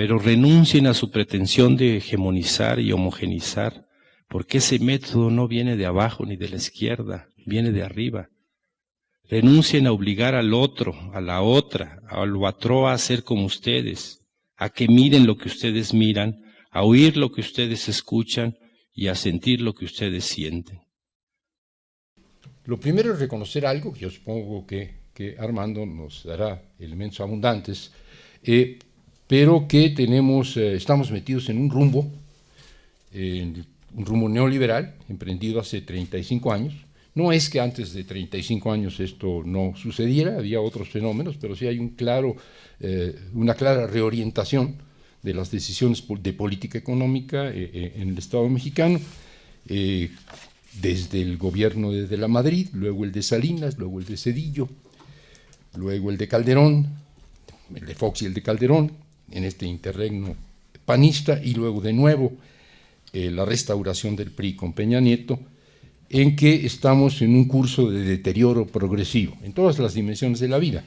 pero renuncien a su pretensión de hegemonizar y homogenizar, porque ese método no viene de abajo ni de la izquierda, viene de arriba. Renuncien a obligar al otro, a la otra, al otro a ser como ustedes, a que miren lo que ustedes miran, a oír lo que ustedes escuchan y a sentir lo que ustedes sienten. Lo primero es reconocer algo, que yo supongo que, Armando nos dará elementos abundantes, eh, pero que tenemos, eh, estamos metidos en un rumbo, un rumbo neoliberal, emprendido hace 35 años. No es que antes de 35 años esto no sucediera, había otros fenómenos, pero sí hay un claro, eh, una clara reorientación de las decisiones de política económica en el Estado mexicano, desde el gobierno de la Madrid, luego el de Salinas, luego el de Cedillo, luego el de Calderón, el de Fox y el de Calderón, en este interregno panista, y luego de nuevo eh, la restauración del PRI con Peña Nieto, en que estamos en un curso de deterioro progresivo, en todas las dimensiones de la vida,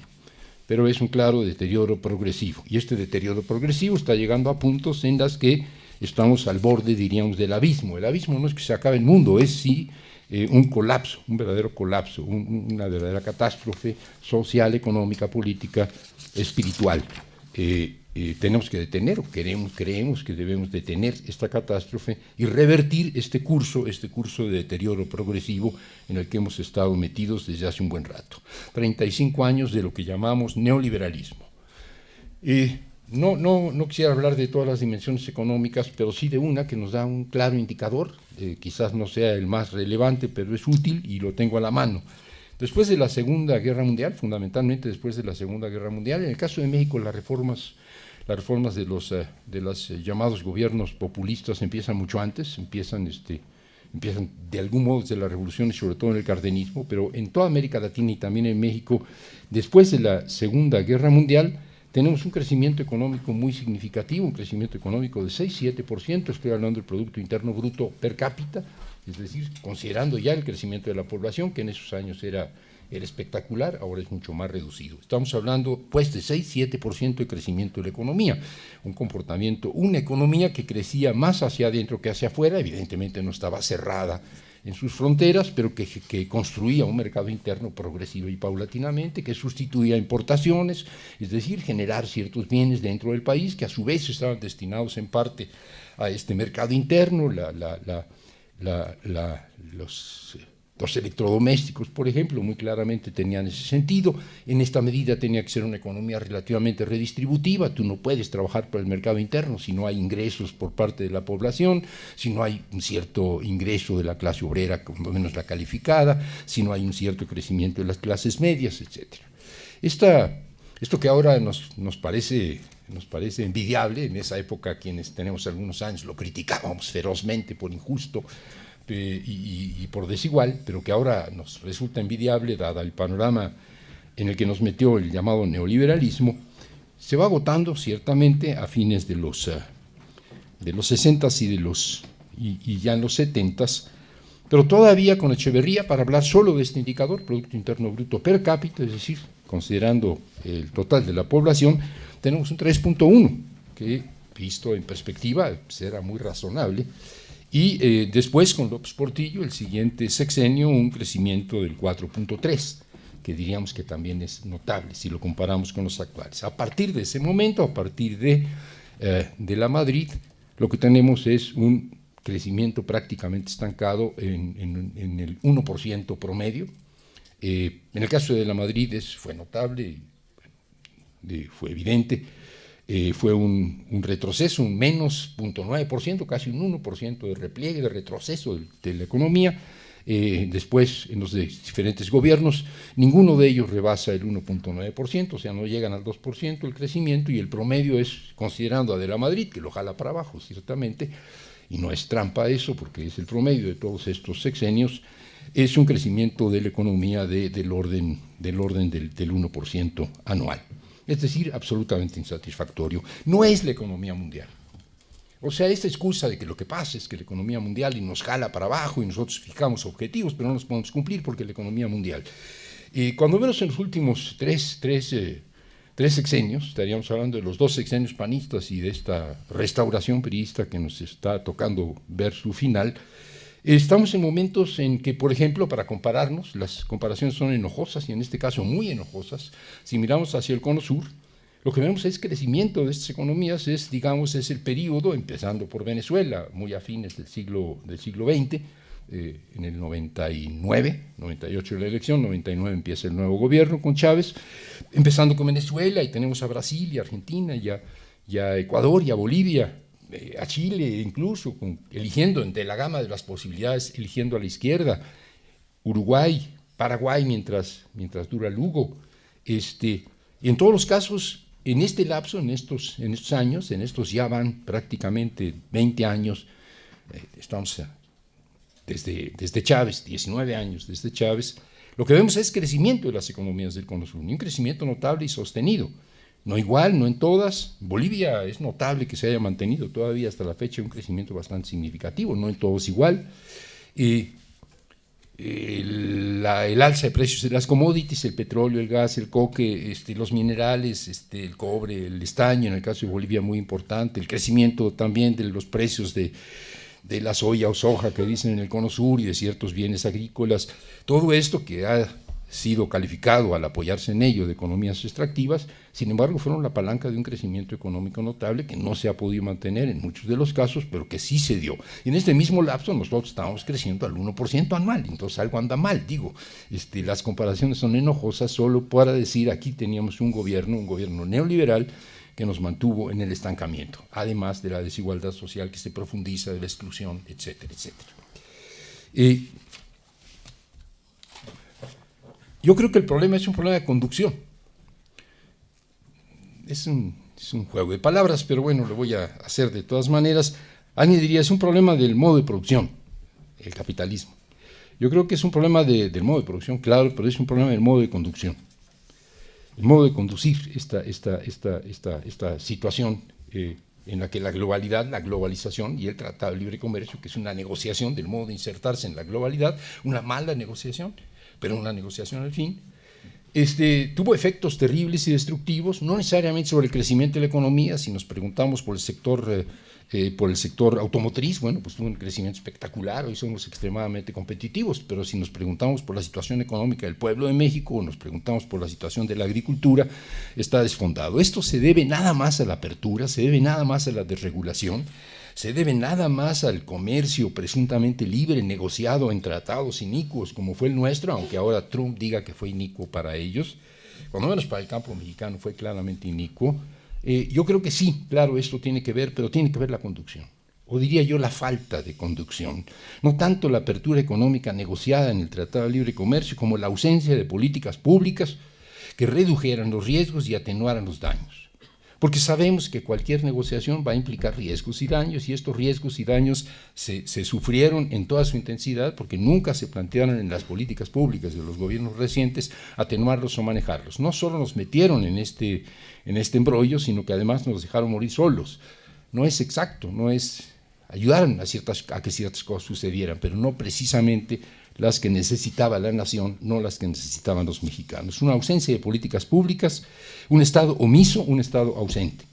pero es un claro deterioro progresivo. Y este deterioro progresivo está llegando a puntos en las que estamos al borde, diríamos, del abismo. El abismo no es que se acabe el mundo, es sí eh, un colapso, un verdadero colapso, una verdadera catástrofe social, económica, política, espiritual. Eh, eh, tenemos que detener, o queremos, creemos que debemos detener esta catástrofe y revertir este curso, este curso de deterioro progresivo en el que hemos estado metidos desde hace un buen rato. 35 años de lo que llamamos neoliberalismo. No, no, no quisiera hablar de todas las dimensiones económicas, pero sí de una que nos da un claro indicador, eh, quizás no sea el más relevante, pero es útil y lo tengo a la mano. Después de la Segunda Guerra Mundial, fundamentalmente después de la Segunda Guerra Mundial, en el caso de México las reformas, las reformas de los eh, de los eh, llamados gobiernos populistas empiezan mucho antes, empiezan, este, empiezan de algún modo desde la revolución y sobre todo en el cardenismo, pero en toda América Latina y también en México, después de la Segunda Guerra Mundial, tenemos un crecimiento económico muy significativo, un crecimiento económico de 6-7%, estoy hablando del Producto Interno Bruto per cápita, es decir, considerando ya el crecimiento de la población, que en esos años era, era espectacular, ahora es mucho más reducido. Estamos hablando pues de 6-7% de crecimiento de la economía, un comportamiento, una economía que crecía más hacia adentro que hacia afuera, evidentemente no estaba cerrada en sus fronteras, pero que, construía un mercado interno progresivo y paulatinamente, que sustituía importaciones, es decir, generar ciertos bienes dentro del país que a su vez estaban destinados en parte a este mercado interno, los los electrodomésticos, por ejemplo, muy claramente tenían ese sentido. En esta medida tenía que ser una economía relativamente redistributiva. Tú no puedes trabajar para el mercado interno si no hay ingresos por parte de la población, si no hay un cierto ingreso de la clase obrera, como menos la calificada, si no hay un cierto crecimiento de las clases medias, etc. esto que ahora nos, nos, parece, nos parece envidiable, en esa época quienes tenemos algunos años lo criticábamos ferozmente por injusto, eh, y, por desigual, pero que ahora nos resulta envidiable, dada el panorama en el que nos metió el llamado neoliberalismo, se va agotando ciertamente a fines de los, eh, los 60 y, de los, y, ya en los 70 pero todavía con Echeverría, para hablar solo de este indicador, Producto Interno Bruto per cápita, es decir, considerando el total de la población, tenemos un 3.1, que visto en perspectiva será muy razonable, y eh, después con López Portillo, el siguiente sexenio, un crecimiento del 4.3, que diríamos que también es notable si lo comparamos con los actuales. A partir de ese momento, a partir de, eh, de la Madrid, lo que tenemos es un crecimiento prácticamente estancado en, en, el 1% promedio. Eh, en el caso de la Madrid fue notable, fue evidente, eh, fue un, retroceso, un menos 0.9%, casi un 1% de repliegue, de retroceso de, la economía. Eh, después, en los diferentes gobiernos, ninguno de ellos rebasa el 1.9%, o sea, no llegan al 2% el crecimiento, y el promedio es, considerando a de la Madrid, que lo jala para abajo, ciertamente, y no es trampa eso, porque es el promedio de todos estos sexenios, es un crecimiento de la economía del orden del, orden del, del 1% anual es decir, absolutamente insatisfactorio. No es la economía mundial. O sea, esta excusa de que lo que pasa es que la economía mundial y nos jala para abajo y nosotros fijamos objetivos, pero no los podemos cumplir porque la economía mundial. Y cuando menos en los últimos tres, tres, eh, tres sexenios, estaríamos hablando de los dos sexenios panistas y de esta restauración periodista que nos está tocando ver su final, estamos en momentos en que, por ejemplo, para compararnos, las comparaciones son enojosas y en este caso muy enojosas, si miramos hacia el cono sur, lo que vemos es crecimiento de estas economías, es, digamos, es el periodo, empezando por Venezuela, muy afines del siglo, del siglo XX, eh, en el 99, 98 la elección, 99 empieza el nuevo gobierno con Chávez, empezando con Venezuela y tenemos a Brasil y Argentina y a, Ecuador y a Bolivia, eh, a Chile incluso, eligiendo entre la gama de las posibilidades, eligiendo a la izquierda, Uruguay, Paraguay mientras, mientras dura Lugo, este, en todos los casos, en este lapso, en estos, en estos años, en estos ya van prácticamente 20 años, eh, estamos desde, desde Chávez, 19 años desde Chávez, lo que vemos es crecimiento de las economías del Cono Sur, un crecimiento notable y sostenido. No igual, no en todas. Bolivia es notable que se haya mantenido todavía hasta la fecha un crecimiento bastante significativo, no en todos igual. el, el, alza de precios de las commodities, el petróleo, el gas, el coque, este, los minerales, este, el cobre, el estaño, en el caso de Bolivia muy importante, el crecimiento también de los precios de, de la soya o soja que dicen en el cono sur y de ciertos bienes agrícolas, todo esto que ha sido calificado al apoyarse en ello de economías extractivas, sin embargo fueron la palanca de un crecimiento económico notable que no se ha podido mantener en muchos de los casos, pero que sí se dio. Y en este mismo lapso nosotros estábamos creciendo al 1% anual, entonces algo anda mal, digo, este, las comparaciones son enojosas solo para decir aquí teníamos un gobierno, un gobierno neoliberal, que nos mantuvo en el estancamiento, además de la desigualdad social que se profundiza, de la exclusión, etcétera, etcétera. Yo creo que el problema es un problema de conducción. Es un, juego de palabras, pero bueno, lo voy a hacer de todas maneras. Alguien diría, es un problema del modo de producción, el capitalismo. Yo creo que es un problema del modo de producción, claro, pero es un problema del modo de conducción el modo de conducir esta, esta, esta, esta, esta situación eh, en la que la globalidad, la globalización y el Tratado de Libre Comercio, que es una negociación del modo de insertarse en la globalidad, una mala negociación, pero una negociación al fin, este, tuvo efectos terribles y destructivos, no necesariamente sobre el crecimiento de la economía, si nos preguntamos por el sector eh, eh, por el sector automotriz, bueno, pues tuvo un crecimiento espectacular, hoy somos extremadamente competitivos, pero si nos preguntamos por la situación económica del pueblo de México o nos preguntamos por la situación de la agricultura, está desfondado. Esto se debe nada más a la apertura, se debe nada más a la desregulación, se debe nada más al comercio presuntamente libre, negociado en tratados inicuos como fue el nuestro, aunque ahora Trump diga que fue inicuo para ellos, cuando menos para el campo mexicano fue claramente inicuo, eh, yo creo que sí, claro, esto tiene que ver, pero tiene que ver la conducción, o diría yo la falta de conducción, no tanto la apertura económica negociada en el Tratado de Libre Comercio como la ausencia de políticas públicas que redujeran los riesgos y atenuaran los daños porque sabemos que cualquier negociación va a implicar riesgos y daños, y estos riesgos y daños se, sufrieron en toda su intensidad porque nunca se plantearon en las políticas públicas de los gobiernos recientes atenuarlos o manejarlos. No solo nos metieron en este, en este embrollo, sino que además nos dejaron morir solos. No es exacto, no es ayudaron a, ciertas, a que ciertas cosas sucedieran, pero no precisamente las que necesitaba la nación, no las que necesitaban los mexicanos. Una ausencia de políticas públicas, un Estado omiso, un Estado ausente.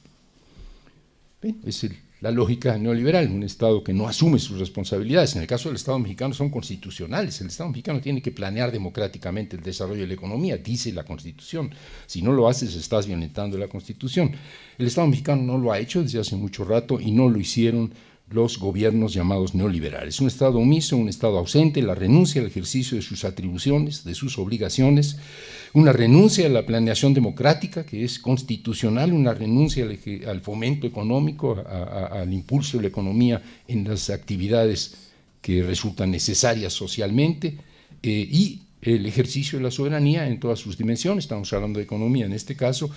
es la lógica neoliberal, un Estado que no asume sus responsabilidades. En el caso del Estado mexicano son constitucionales. El Estado mexicano tiene que planear democráticamente el desarrollo de la economía, dice la Constitución. Si no lo haces, estás violentando la Constitución. El Estado mexicano no lo ha hecho desde hace mucho rato y no lo hicieron los gobiernos llamados neoliberales. Un Estado omiso, un Estado ausente, la renuncia al ejercicio de sus atribuciones, de sus obligaciones, una renuncia a la planeación democrática, que es constitucional, una renuncia al, fomento económico, al impulso de la economía en las actividades que resultan necesarias socialmente, eh, y el ejercicio de la soberanía en todas sus dimensiones, estamos hablando de economía en este caso,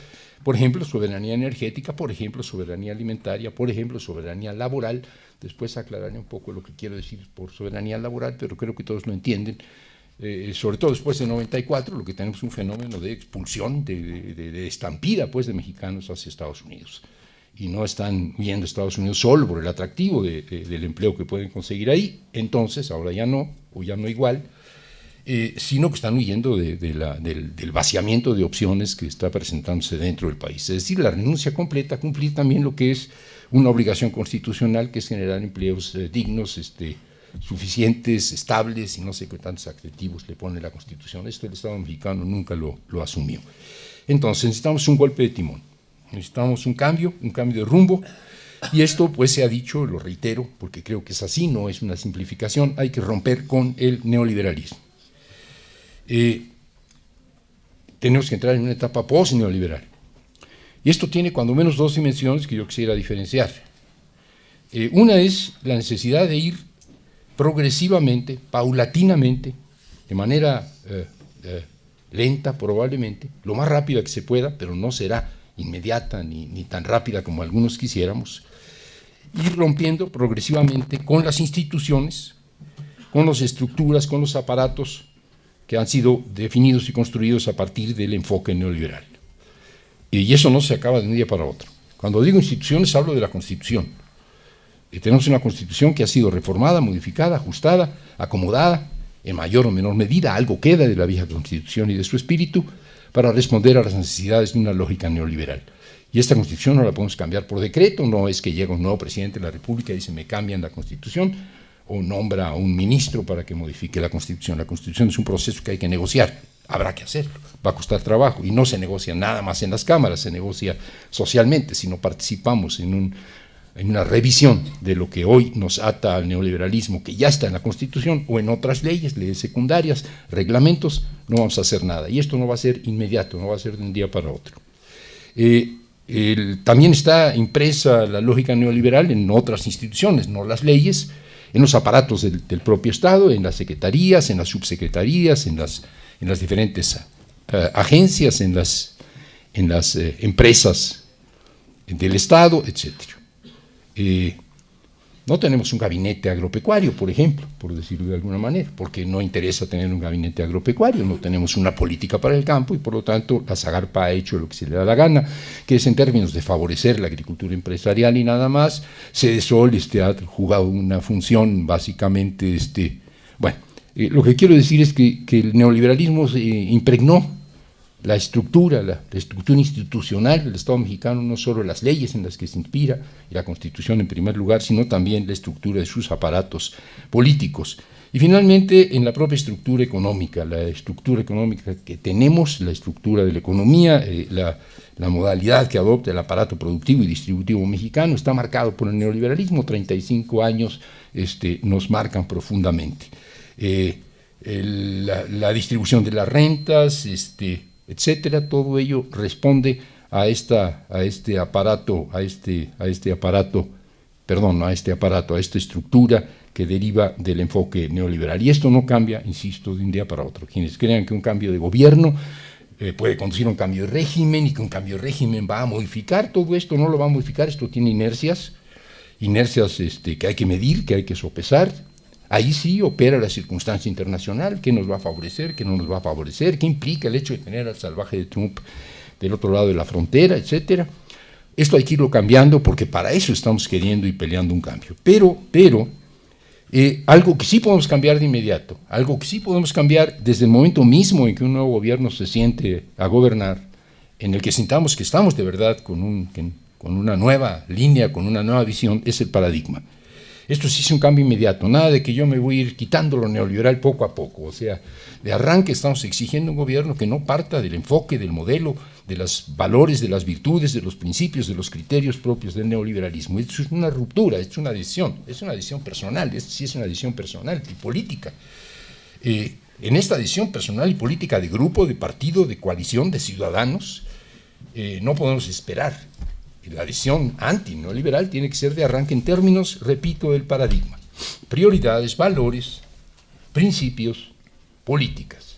por ejemplo, soberanía energética, por ejemplo, soberanía alimentaria, por ejemplo, soberanía laboral. Después aclararé un poco lo que quiero decir por soberanía laboral, pero creo que todos lo entienden. Eh, sobre todo después de 94, lo que tenemos es un fenómeno de expulsión, de, estampida pues, de mexicanos hacia Estados Unidos. Y no están huyendo a Estados Unidos solo por el atractivo del empleo que pueden conseguir ahí, entonces, ahora ya no, o ya no igual, eh, sino que están huyendo del, vaciamiento de opciones que está presentándose dentro del país. Es decir, la renuncia completa cumplir también lo que es una obligación constitucional, que es generar empleos eh, dignos, este, suficientes, estables, y no sé qué tantos adjetivos le pone la Constitución. Esto el Estado mexicano nunca lo, lo asumió. Entonces necesitamos un golpe de timón, necesitamos un cambio, un cambio de rumbo, y esto pues se ha dicho, lo reitero, porque creo que es así, no es una simplificación, hay que romper con el neoliberalismo. Eh, tenemos que entrar en una etapa post-neoliberal. Y esto tiene cuando menos dos dimensiones que yo quisiera diferenciar. Eh, una es la necesidad de ir progresivamente, paulatinamente, de manera eh, lenta probablemente, lo más rápida que se pueda, pero no será inmediata ni, ni tan rápida como algunos quisiéramos, ir rompiendo progresivamente con las instituciones, con las estructuras, con los aparatos que han sido definidos y construidos a partir del enfoque neoliberal. Y eso no se acaba de un día para otro. Cuando digo instituciones hablo de la Constitución. Y tenemos una Constitución que ha sido reformada, modificada, ajustada, acomodada, en mayor o menor medida, algo queda de la vieja Constitución y de su espíritu, para responder a las necesidades de una lógica neoliberal. Y esta Constitución no la podemos cambiar por decreto, no es que llega un nuevo presidente de la República y dice me cambian la Constitución, o nombra a un ministro para que modifique la Constitución. La Constitución es un proceso que hay que negociar, habrá que hacerlo, va a costar trabajo y no se negocia nada más en las cámaras, se negocia socialmente, si no participamos en, una revisión de lo que hoy nos ata al neoliberalismo, que ya está en la Constitución o en otras leyes, leyes secundarias, reglamentos, no vamos a hacer nada. Y esto no va a ser inmediato, no va a ser de un día para otro. Eh, también está impresa la lógica neoliberal en otras instituciones, no las leyes, en los aparatos del, propio Estado, en las secretarías, en las subsecretarías, en las, en las diferentes eh, agencias, en las, en las eh, empresas del Estado, etc. No tenemos un gabinete agropecuario, por ejemplo, por decirlo de alguna manera, porque no interesa tener un gabinete agropecuario, no tenemos una política para el campo y por lo tanto la Zagarpa ha hecho lo que se le da la gana, que es en términos de favorecer la agricultura empresarial y nada más. Cedesol este, ha jugado una función básicamente, este, bueno, eh, lo que quiero decir es que, que el neoliberalismo se impregnó la estructura, la, estructura institucional del Estado mexicano, no solo las leyes en las que se inspira, y la Constitución en primer lugar, sino también la estructura de sus aparatos políticos. Y finalmente, en la propia estructura económica, la estructura económica que tenemos, la estructura de la economía, eh, la, modalidad que adopta el aparato productivo y distributivo mexicano está marcado por el neoliberalismo, 35 años este, nos marcan profundamente. Eh, la, la, distribución de las rentas, este, etcétera, todo ello responde a, esta, a este aparato, a este, a este aparato, perdón, a este aparato, a esta estructura que deriva del enfoque neoliberal. Y esto no cambia, insisto, de un día para otro. Quienes crean que un cambio de gobierno eh, puede conducir a un cambio de régimen y que un cambio de régimen va a modificar todo esto, no lo va a modificar, esto tiene inercias, inercias este, que hay que medir, que hay que sopesar, Ahí sí opera la circunstancia internacional, qué nos va a favorecer, qué no nos va a favorecer, qué implica el hecho de tener al salvaje de Trump del otro lado de la frontera, etcétera. Esto hay que irlo cambiando porque para eso estamos queriendo y peleando un cambio. Pero, pero, eh, algo que sí podemos cambiar de inmediato, algo que sí podemos cambiar desde el momento mismo en que un nuevo gobierno se siente a gobernar, en el que sintamos que estamos de verdad con, un, con una nueva línea, con una nueva visión, es el paradigma. Esto sí es un cambio inmediato, nada de que yo me voy a ir quitando lo neoliberal poco a poco. O sea, de arranque estamos exigiendo un gobierno que no parta del enfoque, del modelo, de los valores, de las virtudes, de los principios, de los criterios propios del neoliberalismo. Esto es una ruptura, esto es una decisión, es una decisión personal, sí es una decisión personal y política. Eh, en esta decisión personal y política de grupo, de partido, de coalición, de ciudadanos, eh, no podemos esperar la visión anti-neoliberal tiene que ser de arranque en términos, repito, del paradigma. Prioridades, valores, principios, políticas.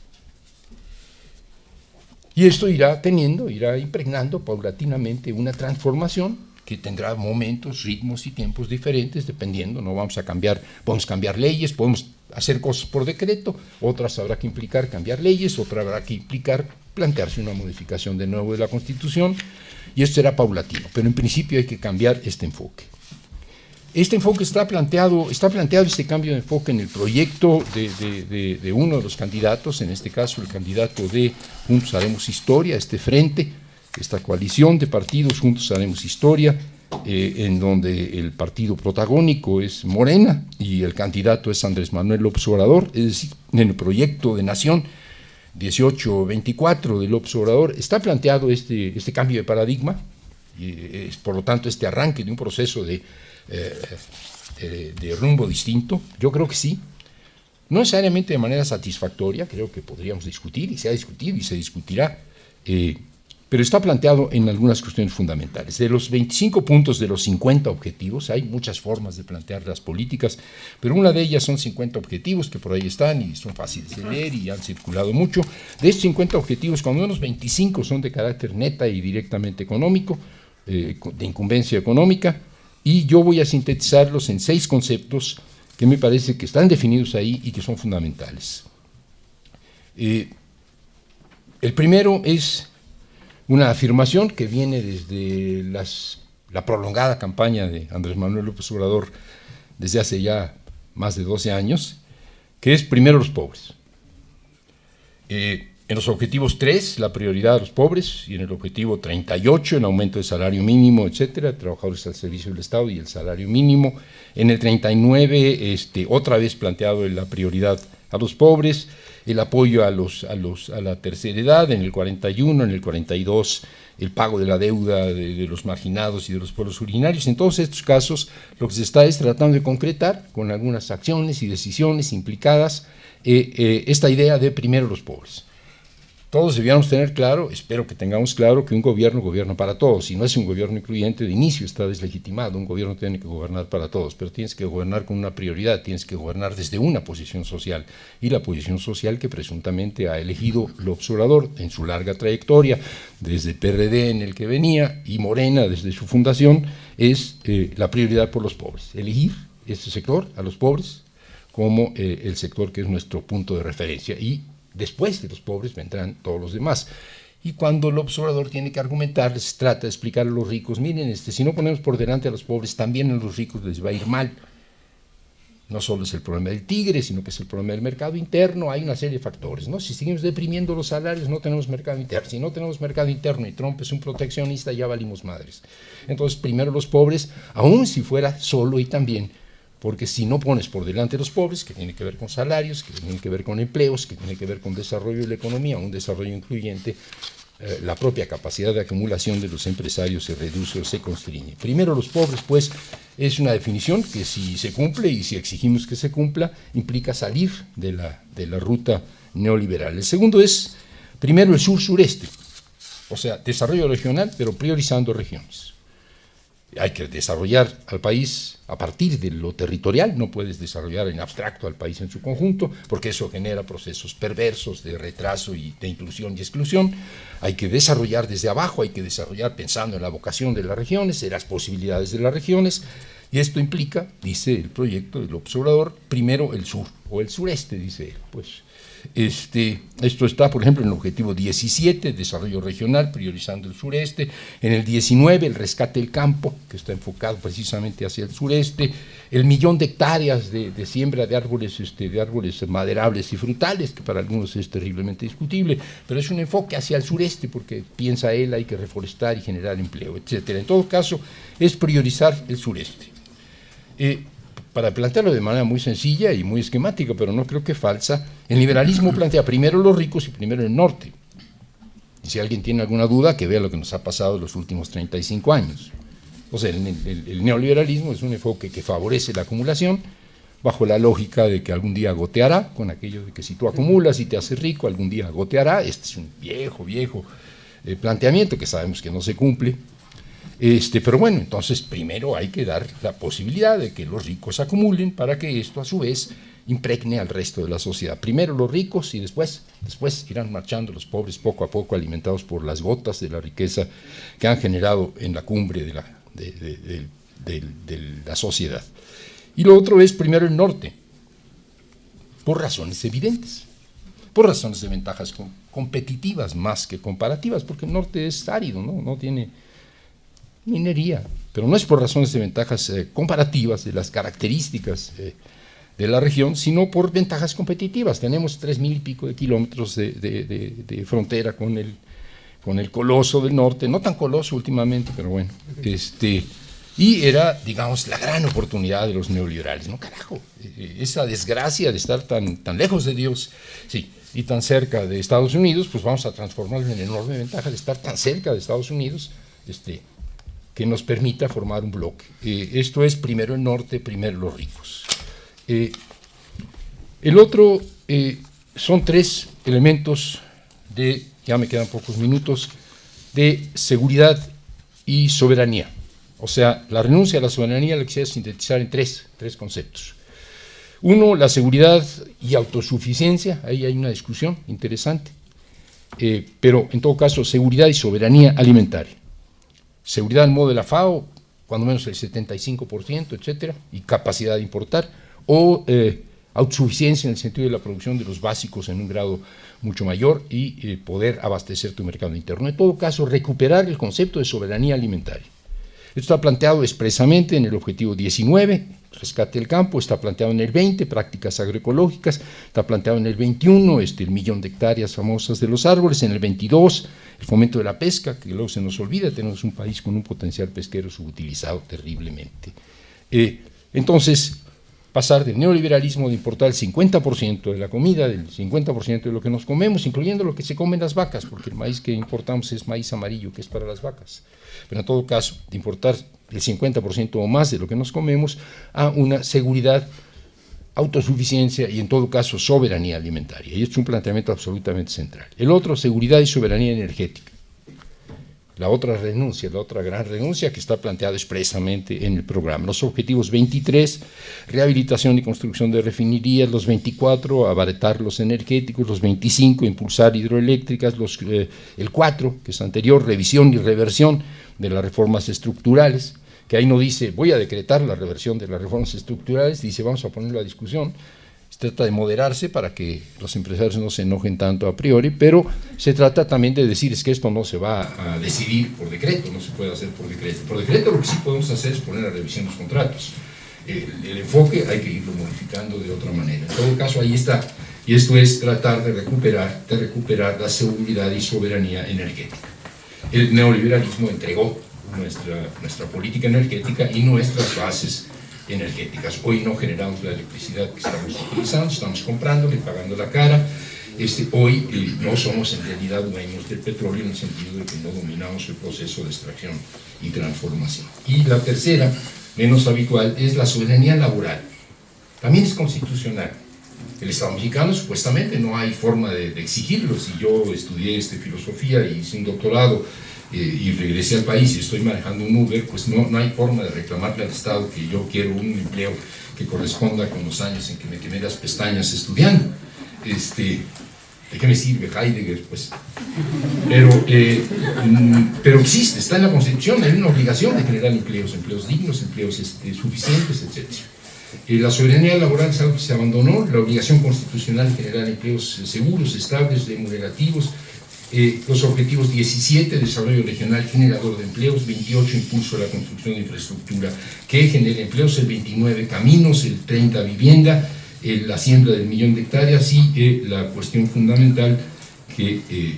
Y esto irá teniendo, irá impregnando paulatinamente una transformación que tendrá momentos, ritmos y tiempos diferentes, dependiendo, no vamos a cambiar, podemos cambiar leyes, podemos hacer cosas por decreto, otras habrá que implicar cambiar leyes, otras habrá que implicar plantearse una modificación de nuevo de la Constitución, y esto será paulatino, pero en principio hay que cambiar este enfoque. Este enfoque está planteado, está planteado este cambio de enfoque en el proyecto de, uno de los candidatos, en este caso el candidato de Juntos Haremos Historia, este frente, esta coalición de partidos Juntos Haremos Historia, eh, en donde el partido protagónico es Morena y el candidato es Andrés Manuel López Obrador, es decir, en el proyecto de nación 1824 del Obrador está planteado este, este cambio de paradigma, y es por lo tanto este arranque de un proceso de eh, de, rumbo distinto? Yo creo que sí. No necesariamente de manera satisfactoria, creo que podríamos discutir y se ha discutido y se discutirá, eh, pero está planteado en algunas cuestiones fundamentales. De los 25 puntos de los 50 objetivos, hay muchas formas de plantear las políticas, pero una de ellas son 50 objetivos que por ahí están y son fáciles de leer y han circulado mucho. De estos 50 objetivos, cuando menos 25 son de carácter neta y directamente económico, eh, de incumbencia económica, y yo voy a sintetizarlos en seis conceptos que me parece que están definidos ahí y que son fundamentales. Eh, el primero es una afirmación que viene desde la prolongada campaña de Andrés Manuel López Obrador desde hace ya más de 12 años, que es primero los pobres. Eh, en los objetivos 3, la prioridad a los pobres, y en el objetivo 38, el aumento del salario mínimo, etcétera, trabajadores al servicio del Estado y el salario mínimo. En el 39, este, otra vez planteado la prioridad a los pobres, el apoyo a, los, a, los, a la tercera edad, en el 41, en el 42, el pago de la deuda de, los marginados y de los pueblos originarios. En todos estos casos, lo que se está es tratando de concretar, con algunas acciones y decisiones implicadas, eh, eh, esta idea de primero los pobres. Todos debíamos tener claro, espero que tengamos claro, que un gobierno gobierna para todos. Si no es un gobierno incluyente, de inicio está deslegitimado. Un gobierno tiene que gobernar para todos, pero tienes que gobernar con una prioridad, tienes que gobernar desde una posición social. Y la posición social que presuntamente ha elegido el observador en su larga trayectoria, desde PRD en el que venía y Morena desde su fundación, es eh, la prioridad por los pobres. Elegir este sector, a los pobres, como eh, el sector que es nuestro punto de referencia. Y Después de los pobres vendrán todos los demás. Y cuando el observador tiene que argumentar, les trata de explicar a los ricos, miren, este, si no ponemos por delante a los pobres, también a los ricos les va a ir mal. No solo es el problema del tigre, sino que es el problema del mercado interno, hay una serie de factores. ¿no? Si seguimos deprimiendo los salarios, no tenemos mercado interno. Si no tenemos mercado interno y Trump es un proteccionista, ya valimos madres. Entonces, primero los pobres, aun si fuera solo y también porque si no pones por delante los pobres, que tiene que ver con salarios, que tiene que ver con empleos, que tiene que ver con desarrollo de la economía, un desarrollo incluyente, eh, la propia capacidad de acumulación de los empresarios se reduce o se constriñe. Primero los pobres, pues, es una definición que si se cumple y si exigimos que se cumpla, implica salir de la, de la ruta neoliberal. El segundo es, primero, el sur-sureste, o sea, desarrollo regional, pero priorizando regiones hay que desarrollar al país a partir de lo territorial, no puedes desarrollar en abstracto al país en su conjunto, porque eso genera procesos perversos de retraso y de inclusión y exclusión. Hay que desarrollar desde abajo, hay que desarrollar pensando en la vocación de las regiones, en las posibilidades de las regiones, y esto implica, dice el proyecto del observador, primero el sur, o el sureste, dice él, pues este, esto está, por ejemplo, en el objetivo 17, desarrollo regional, priorizando el sureste. En el 19, el rescate del campo, que está enfocado precisamente hacia el sureste. El millón de hectáreas de, siembra de árboles, este, de árboles maderables y frutales, que para algunos es terriblemente discutible, pero es un enfoque hacia el sureste, porque piensa él hay que reforestar y generar empleo, etc. En todo caso, es priorizar el sureste. Eh, para plantearlo de manera muy sencilla y muy esquemática, pero no creo que falsa, el liberalismo plantea primero los ricos y primero el norte. Y si alguien tiene alguna duda, que vea lo que nos ha pasado en los últimos 35 años. O sea, el, neoliberalismo es un enfoque que favorece la acumulación, bajo la lógica de que algún día goteará, con aquello de que si tú acumulas y te haces rico, algún día goteará. Este es un viejo, viejo eh, planteamiento que sabemos que no se cumple, este, pero bueno, entonces primero hay que dar la posibilidad de que los ricos acumulen para que esto a su vez impregne al resto de la sociedad. Primero los ricos y después, después irán marchando los pobres poco a poco alimentados por las gotas de la riqueza que han generado en la cumbre de la, sociedad. Y lo otro es primero el norte, por razones evidentes, por razones de ventajas competitivas más que comparativas, porque el norte es árido, no tiene minería, pero no es por razones de ventajas eh, comparativas de las características eh, de la región, sino por ventajas competitivas. Tenemos tres mil y pico de kilómetros de, frontera con el, con el coloso del norte, no tan coloso últimamente, pero bueno, este, y era, digamos, la gran oportunidad de los neoliberales, ¿no? Carajo, eh, esa desgracia de estar tan, tan lejos de Dios, sí, y tan cerca de Estados Unidos, pues vamos a transformarlo en enorme ventaja de estar tan cerca de Estados Unidos, este, que nos permita formar un bloque. Eh, esto es primero el norte, primero los ricos. Eh, el otro eh, son tres elementos de, ya me quedan pocos minutos, de seguridad y soberanía. O sea, la renuncia a la soberanía la quisiera sintetizar en tres, tres conceptos. Uno, la seguridad y autosuficiencia, ahí hay una discusión interesante, pero en todo caso, seguridad y soberanía alimentaria. Seguridad al modo de la FAO, cuando menos el 75%, etcétera, y capacidad de importar o eh, autosuficiencia en el sentido de la producción de los básicos en un grado mucho mayor y eh, poder abastecer tu mercado interno. En todo caso, recuperar el concepto de soberanía alimentaria. Esto está planteado expresamente en el objetivo 19, rescate del campo, está planteado en el 20, prácticas agroecológicas, está planteado en el 21, este, el millón de hectáreas famosas de los árboles, en el 22, el fomento de la pesca, que luego se nos olvida, tenemos un país con un potencial pesquero subutilizado terriblemente. Eh, entonces, pasar del neoliberalismo de importar el 50% de la comida, del 50% de lo que nos comemos, incluyendo lo que se comen las vacas, porque el maíz que importamos es maíz amarillo, que es para las vacas. Pero en todo caso, de importar el 50% o más de lo que nos comemos a una seguridad, autosuficiencia y en todo caso soberanía alimentaria. Y esto es un planteamiento absolutamente central. El otro, seguridad y soberanía energética la otra renuncia, la otra gran renuncia que está planteada expresamente en el programa. Los objetivos 23, rehabilitación y construcción de refinerías, los 24, abaratar los energéticos, los 25, impulsar hidroeléctricas, los, eh, el 4, que es anterior, revisión y reversión de las reformas estructurales, que ahí no dice voy a decretar la reversión de las reformas estructurales, dice vamos a ponerlo a discusión, se trata de moderarse para que los empresarios no se enojen tanto a priori, pero se trata también de decir es que esto no se va a decidir por decreto, no se puede hacer por decreto. Por decreto lo que sí podemos hacer es poner a revisión los contratos. El, enfoque hay que irlo modificando de otra manera. En todo caso, ahí está. Y esto es tratar de recuperar, de recuperar la seguridad y soberanía energética. El neoliberalismo entregó nuestra, nuestra política energética y nuestras bases energéticas. Hoy no generamos la electricidad que estamos utilizando, estamos comprando y pagando la cara. Este, hoy eh, no somos en realidad dueños del petróleo en el sentido de que no dominamos el proceso de extracción y transformación. Y la tercera, menos habitual, es la soberanía laboral. También es constitucional. El Estado mexicano supuestamente no hay forma de, de exigirlo. Si yo estudié este, filosofía y hice un doctorado y regresé al país y estoy manejando un Uber, pues no, no hay forma de reclamarle al Estado que yo quiero un empleo que corresponda con los años en que me quemé las pestañas estudiando. Este, ¿De qué me sirve Heidegger? Pues, pero, eh, mm, pero existe, está en la Constitución, hay una obligación de generar empleos, empleos dignos, empleos este, suficientes, etc. Eh, la soberanía laboral es algo que se abandonó, la obligación constitucional de generar empleos seguros, estables, remunerativos, eh, los objetivos 17, desarrollo regional generador de empleos, 28, impulso a la construcción de infraestructura que genere empleos, el 29, caminos, el 30, vivienda, la siembra del millón de hectáreas y eh, la cuestión fundamental que, eh,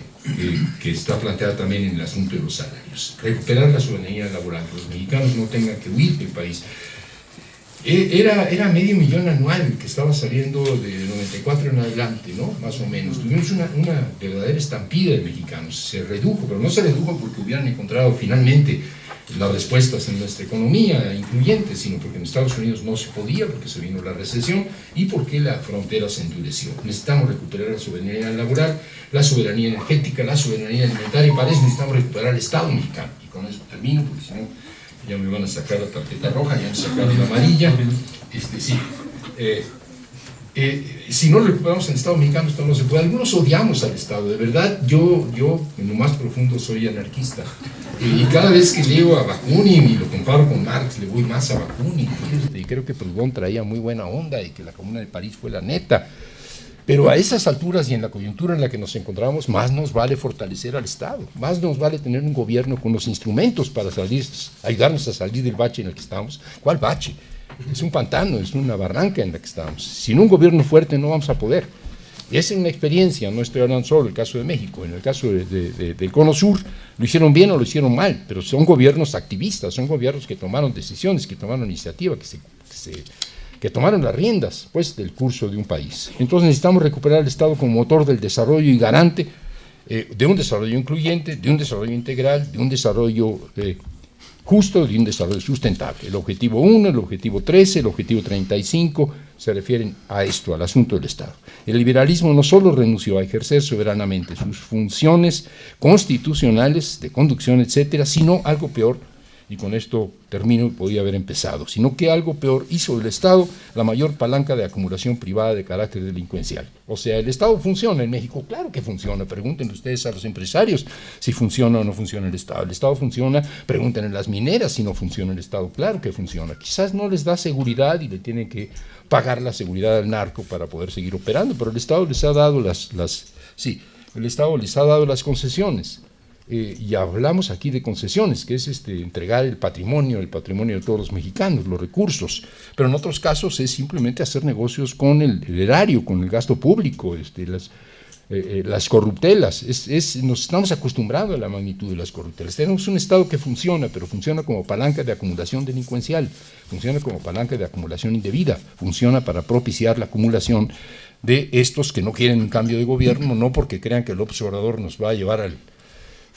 que está planteada también en el asunto de los salarios. Recuperar la soberanía laboral, que los mexicanos no tengan que huir del país, era, era medio millón anual que estaba saliendo de 94 en adelante, ¿no? Más o menos. Tuvimos una, una verdadera estampida de mexicanos. Se redujo, pero no se redujo porque hubieran encontrado finalmente las respuestas en nuestra economía incluyentes, sino porque en Estados Unidos no se podía, porque se vino la recesión y porque la frontera se endureció. Necesitamos recuperar la soberanía laboral, la soberanía energética, la soberanía alimentaria y para eso necesitamos recuperar el Estado mexicano. Y con eso termino, porque si no ya me van a sacar la tarjeta roja, ya me sacaron la amarilla, este, sí. Eh, eh, si no recuperamos el Estado mexicano, esto no se puede. Algunos odiamos al Estado, de verdad, yo, yo en lo más profundo soy anarquista. y cada vez que leo a Bakunin y lo comparo con Marx, le voy más a Bakunin. y creo que Proudhon traía muy buena onda y que la Comuna de París fue la neta. Pero a esas alturas y en la coyuntura en la que nos encontramos, más nos vale fortalecer al Estado, más nos vale tener un gobierno con los instrumentos para salir, ayudarnos a salir del bache en el que estamos. ¿Cuál bache? Es un pantano, es una barranca en la que estamos. Sin un gobierno fuerte no vamos a poder. Esa es una experiencia, no estoy hablando solo del caso de México, en el caso del Cono Sur lo hicieron bien o lo hicieron mal, pero son gobiernos activistas, son gobiernos que tomaron decisiones, que tomaron iniciativa, que se que tomaron las riendas pues, del curso de un país. Entonces necesitamos recuperar el Estado como motor del desarrollo y garante eh, de un desarrollo incluyente, de un desarrollo integral, de un desarrollo eh, justo, de un desarrollo sustentable. El objetivo 1, el objetivo 13, el objetivo 35 se refieren a esto, al asunto del Estado. El liberalismo no solo renunció a ejercer soberanamente sus funciones constitucionales de conducción, etcétera, sino algo peor, y con esto termino, podía haber empezado, sino que algo peor hizo el Estado la mayor palanca de acumulación privada de carácter delincuencial. O sea, el Estado funciona en México, claro que funciona, pregúntenle ustedes a los empresarios si funciona o no funciona el Estado. El Estado funciona, pregúntenle a las mineras si no funciona el Estado, claro que funciona. Quizás no les da seguridad y le tienen que pagar la seguridad al narco para poder seguir operando, pero el Estado les ha dado las, las sí, el Estado les ha dado las concesiones. Eh, y hablamos aquí de concesiones, que es este, entregar el patrimonio, el patrimonio de todos los mexicanos, los recursos, pero en otros casos es simplemente hacer negocios con el, erario, con el gasto público, este, las, eh, eh, las corruptelas, es, nos estamos acostumbrados a la magnitud de las corruptelas. Tenemos un Estado que funciona, pero funciona como palanca de acumulación delincuencial, funciona como palanca de acumulación indebida, funciona para propiciar la acumulación de estos que no quieren un cambio de gobierno, no porque crean que el observador nos va a llevar al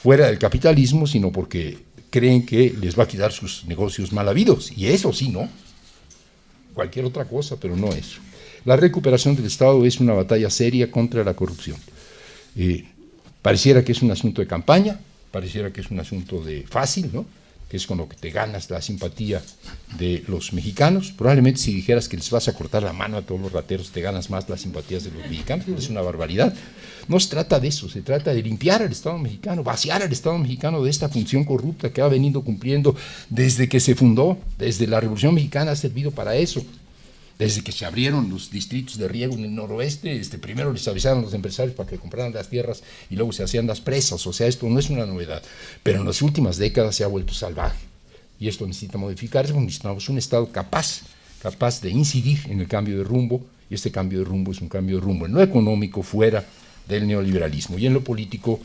fuera del capitalismo, sino porque creen que les va a quitar sus negocios mal habidos. Y eso sí, ¿no? Cualquier otra cosa, pero no eso. La recuperación del Estado es una batalla seria contra la corrupción. Eh, pareciera que es un asunto de campaña, pareciera que es un asunto de fácil, ¿no? que es con lo que te ganas la simpatía de los mexicanos. Probablemente si dijeras que les vas a cortar la mano a todos los rateros, te ganas más las simpatías de los mexicanos, es una barbaridad. No se trata de eso, se trata de limpiar al Estado mexicano, vaciar al Estado mexicano de esta función corrupta que ha venido cumpliendo desde que se fundó, desde la Revolución Mexicana ha servido para eso. Desde que se abrieron los distritos de riego en el noroeste, este, primero les avisaron a los empresarios para que compraran las tierras y luego se hacían las presas, o sea, esto no es una novedad, pero en las últimas décadas se ha vuelto salvaje. Y esto necesita modificarse, necesitamos un Estado capaz, capaz de incidir en el cambio de rumbo, y este cambio de rumbo es un cambio de rumbo en lo económico fuera del neoliberalismo, y en lo político,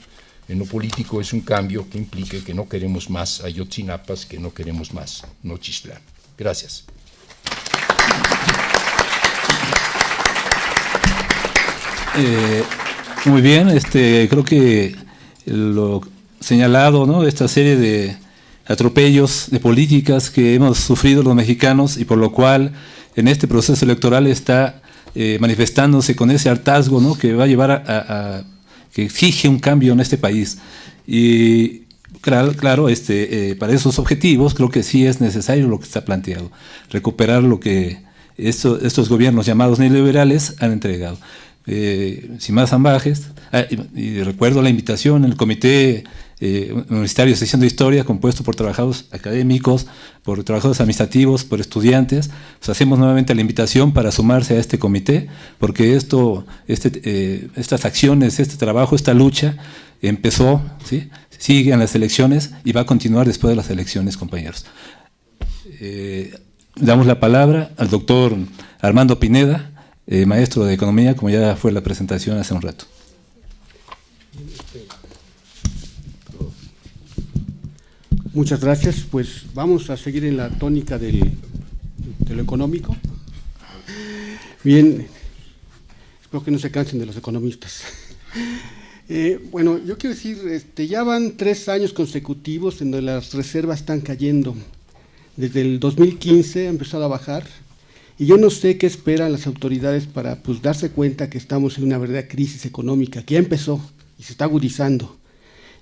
en lo político es un cambio que implique que no queremos más Ayotzinapas, que no queremos más Nochistlán. Gracias. Eh, muy bien, este, creo que lo señalado, ¿no? esta serie de atropellos de políticas que hemos sufrido los mexicanos y por lo cual en este proceso electoral está eh, manifestándose con ese hartazgo ¿no? que va a llevar a, que exige un cambio en este país. Y claro, claro este, eh, para esos objetivos creo que sí es necesario lo que está planteado, recuperar lo que estos gobiernos llamados neoliberales han entregado eh, sin más ambajes, ah, y, recuerdo la invitación el Comité eh, Universitario de Sección de Historia, compuesto por trabajadores académicos, por trabajadores administrativos, por estudiantes. hacemos nuevamente la invitación para sumarse a este comité, porque esto, este, eh, estas acciones, este trabajo, esta lucha empezó, ¿sí? sigue en las elecciones y va a continuar después de las elecciones, compañeros. Eh, damos la palabra al doctor Armando Pineda, eh, maestro de Economía, como ya fue la presentación hace un rato. Muchas gracias. Pues vamos a seguir en la tónica del, de lo económico. Bien, espero que no se cansen de los economistas. Eh, bueno, yo quiero decir, este, ya van tres años consecutivos en donde las reservas están cayendo. Desde el 2015 ha empezado a bajar y yo no sé qué esperan las autoridades para pues, darse cuenta que estamos en una verdadera crisis económica, que ya empezó y se está agudizando.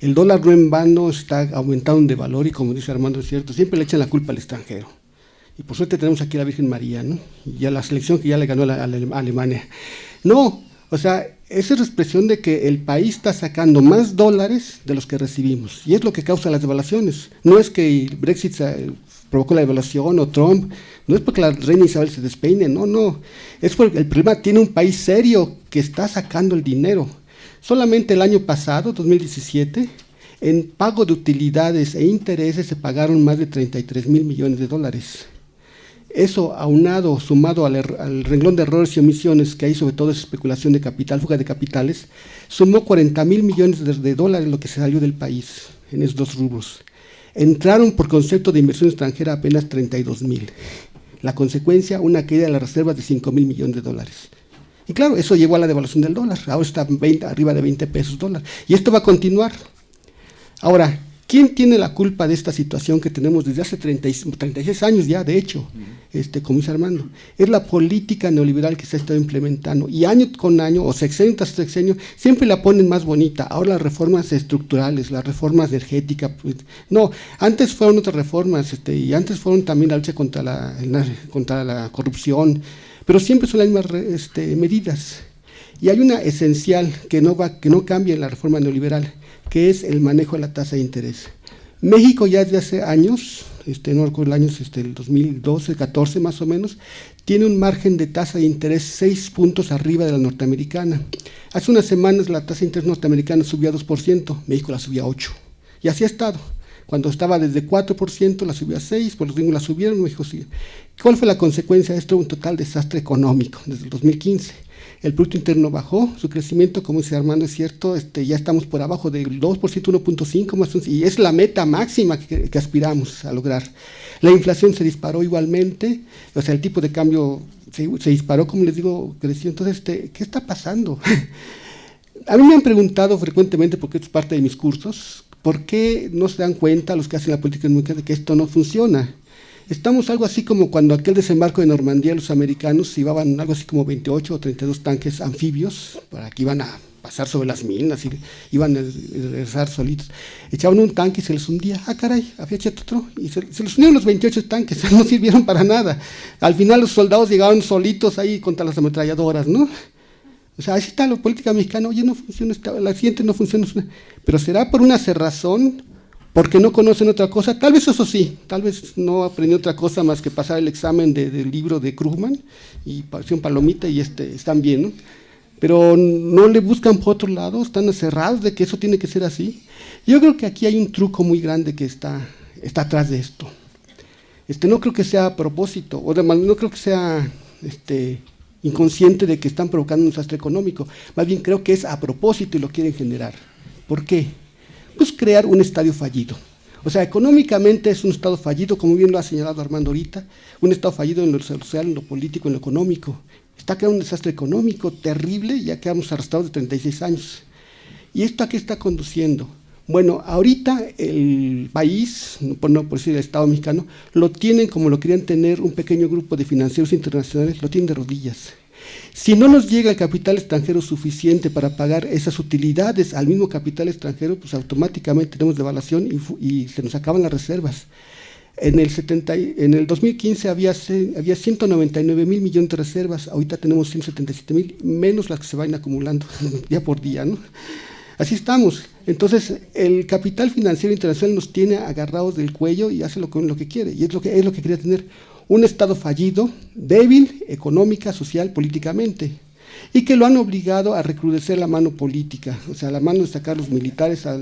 El dólar no en vano está aumentando de valor y como dice Armando, es cierto, siempre le echan la culpa al extranjero. Y por suerte tenemos aquí a la Virgen María, ¿no? Y a la selección que ya le ganó a, Alemania. No, o sea, esa es la expresión de que el país está sacando más dólares de los que recibimos. Y es lo que causa las devaluaciones. No es que el Brexit provocó la devaluación o Trump, no es porque la reina Isabel se despeine, no, no, es porque el problema tiene un país serio que está sacando el dinero. Solamente el año pasado, 2017, en pago de utilidades e intereses se pagaron más de 33 mil millones de dólares. Eso aunado, sumado al, er, al, renglón de errores y omisiones que hay, sobre todo es especulación de capital, fuga de capitales, sumó 40 mil millones de, de, dólares lo que se salió del país en esos dos rubros. Entraron por concepto de inversión extranjera apenas 32 mil. La consecuencia, una caída de las reservas de 5 mil millones de dólares. Y claro, eso llevó a la devaluación del dólar. Ahora está 20, arriba de 20 pesos dólar. Y esto va a continuar. Ahora, ¿Quién tiene la culpa de esta situación que tenemos desde hace 30, 36 años ya, de hecho, este, como dice Armando? Es la política neoliberal que se ha estado implementando y año con año, o sexenio tras sexenio, siempre la ponen más bonita. Ahora las reformas estructurales, las reformas energéticas, pues, no, antes fueron otras reformas este, y antes fueron también la lucha contra la, contra la corrupción, pero siempre son las mismas este, medidas. Y hay una esencial que no, va, que no cambia en la reforma neoliberal, que es el manejo de la tasa de interés. México ya desde hace años, este, no recuerdo el año, este, el 2012, 14 más o menos, tiene un margen de tasa de interés seis puntos arriba de la norteamericana. Hace unas semanas la tasa de interés norteamericana subió a 2%, México la subió a 8%. Y así ha estado. Cuando estaba desde 4%, la subió a 6%, por los gringos la subieron, México sigue. ¿Cuál fue la consecuencia de esto? Un total desastre económico desde el 2015 el Producto Interno bajó, su crecimiento, como dice Armando, es cierto, este, ya estamos por abajo del 2%, 1.5%, más y es la meta máxima que, aspiramos a lograr. La inflación se disparó igualmente, o sea, el tipo de cambio se, se disparó, como les digo, creció. Entonces, este, ¿qué está pasando? a mí me han preguntado frecuentemente, porque es parte de mis cursos, ¿por qué no se dan cuenta los que hacen la política económica de que esto no funciona? Estamos algo así como cuando aquel desembarco de Normandía los americanos llevaban algo así como 28 o 32 tanques anfibios para que iban a pasar sobre las minas y iban a regresar solitos. Echaban un tanque y se les hundía. Ah, caray, había otro. Y se, se, les unieron los 28 tanques, no sirvieron para nada. Al final los soldados llegaban solitos ahí contra las ametralladoras, ¿no? O sea, así está la política mexicana. Oye, no funciona, la siguiente no funciona. Pero será por una cerrazón porque no conocen otra cosa, tal vez eso sí, tal vez no aprendió otra cosa más que pasar el examen de, del libro de Krugman y un palomita y este, están bien, ¿no? pero no le buscan por otro lado, están cerrados de que eso tiene que ser así. Yo creo que aquí hay un truco muy grande que está, está atrás de esto. Este, no creo que sea a propósito, o además no creo que sea este, inconsciente de que están provocando un desastre económico, más bien creo que es a propósito y lo quieren generar. ¿Por qué? Pues crear un estadio fallido. O sea, económicamente es un Estado fallido, como bien lo ha señalado Armando ahorita, un Estado fallido en lo social, en lo político, en lo económico. Está creando un desastre económico terrible, ya quedamos arrastrados de 36 años. ¿Y esto a qué está conduciendo? Bueno, ahorita el país, por no por decir el Estado mexicano, lo tienen como lo querían tener un pequeño grupo de financieros internacionales, lo tienen de rodillas. Si no nos llega el capital extranjero suficiente para pagar esas utilidades al mismo capital extranjero, pues automáticamente tenemos devaluación y, se nos acaban las reservas. En el, 70, en el 2015 había, había 199 mil millones de reservas, ahorita tenemos 177 mil, menos las que se van acumulando día por día. ¿no? Así estamos. Entonces, el capital financiero internacional nos tiene agarrados del cuello y hace lo, lo que quiere, y es lo que, es lo que quería tener un Estado fallido, débil, económica, social, políticamente, y que lo han obligado a recrudecer la mano política, o sea, la mano de sacar los militares a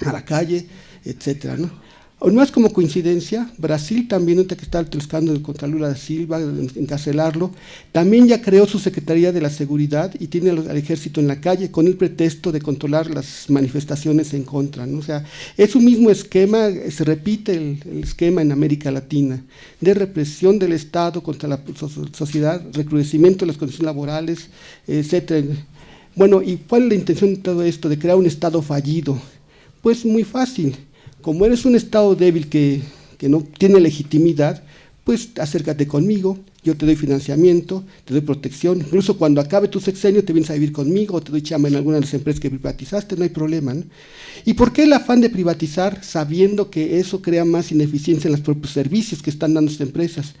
la calle, etcétera, ¿no? No es como coincidencia, Brasil también, que está el escándalo contra Lula da Silva, encarcelarlo, también ya creó su Secretaría de la Seguridad y tiene al, ejército en la calle con el pretexto de controlar las manifestaciones en contra. ¿no? O sea, es un mismo esquema, se repite el, esquema en América Latina, de represión del Estado contra la sociedad, recrudecimiento de las condiciones laborales, etcétera. Bueno, ¿y cuál es la intención de todo esto? De crear un Estado fallido. Pues muy fácil como eres un Estado débil que, que no tiene legitimidad, pues acércate conmigo, yo te doy financiamiento, te doy protección, incluso cuando acabe tu sexenio te vienes a vivir conmigo, te doy chamba en alguna de las empresas que privatizaste, no hay problema. ¿Y por qué el afán de privatizar sabiendo que eso crea más ineficiencia en los propios servicios que están dando estas empresas?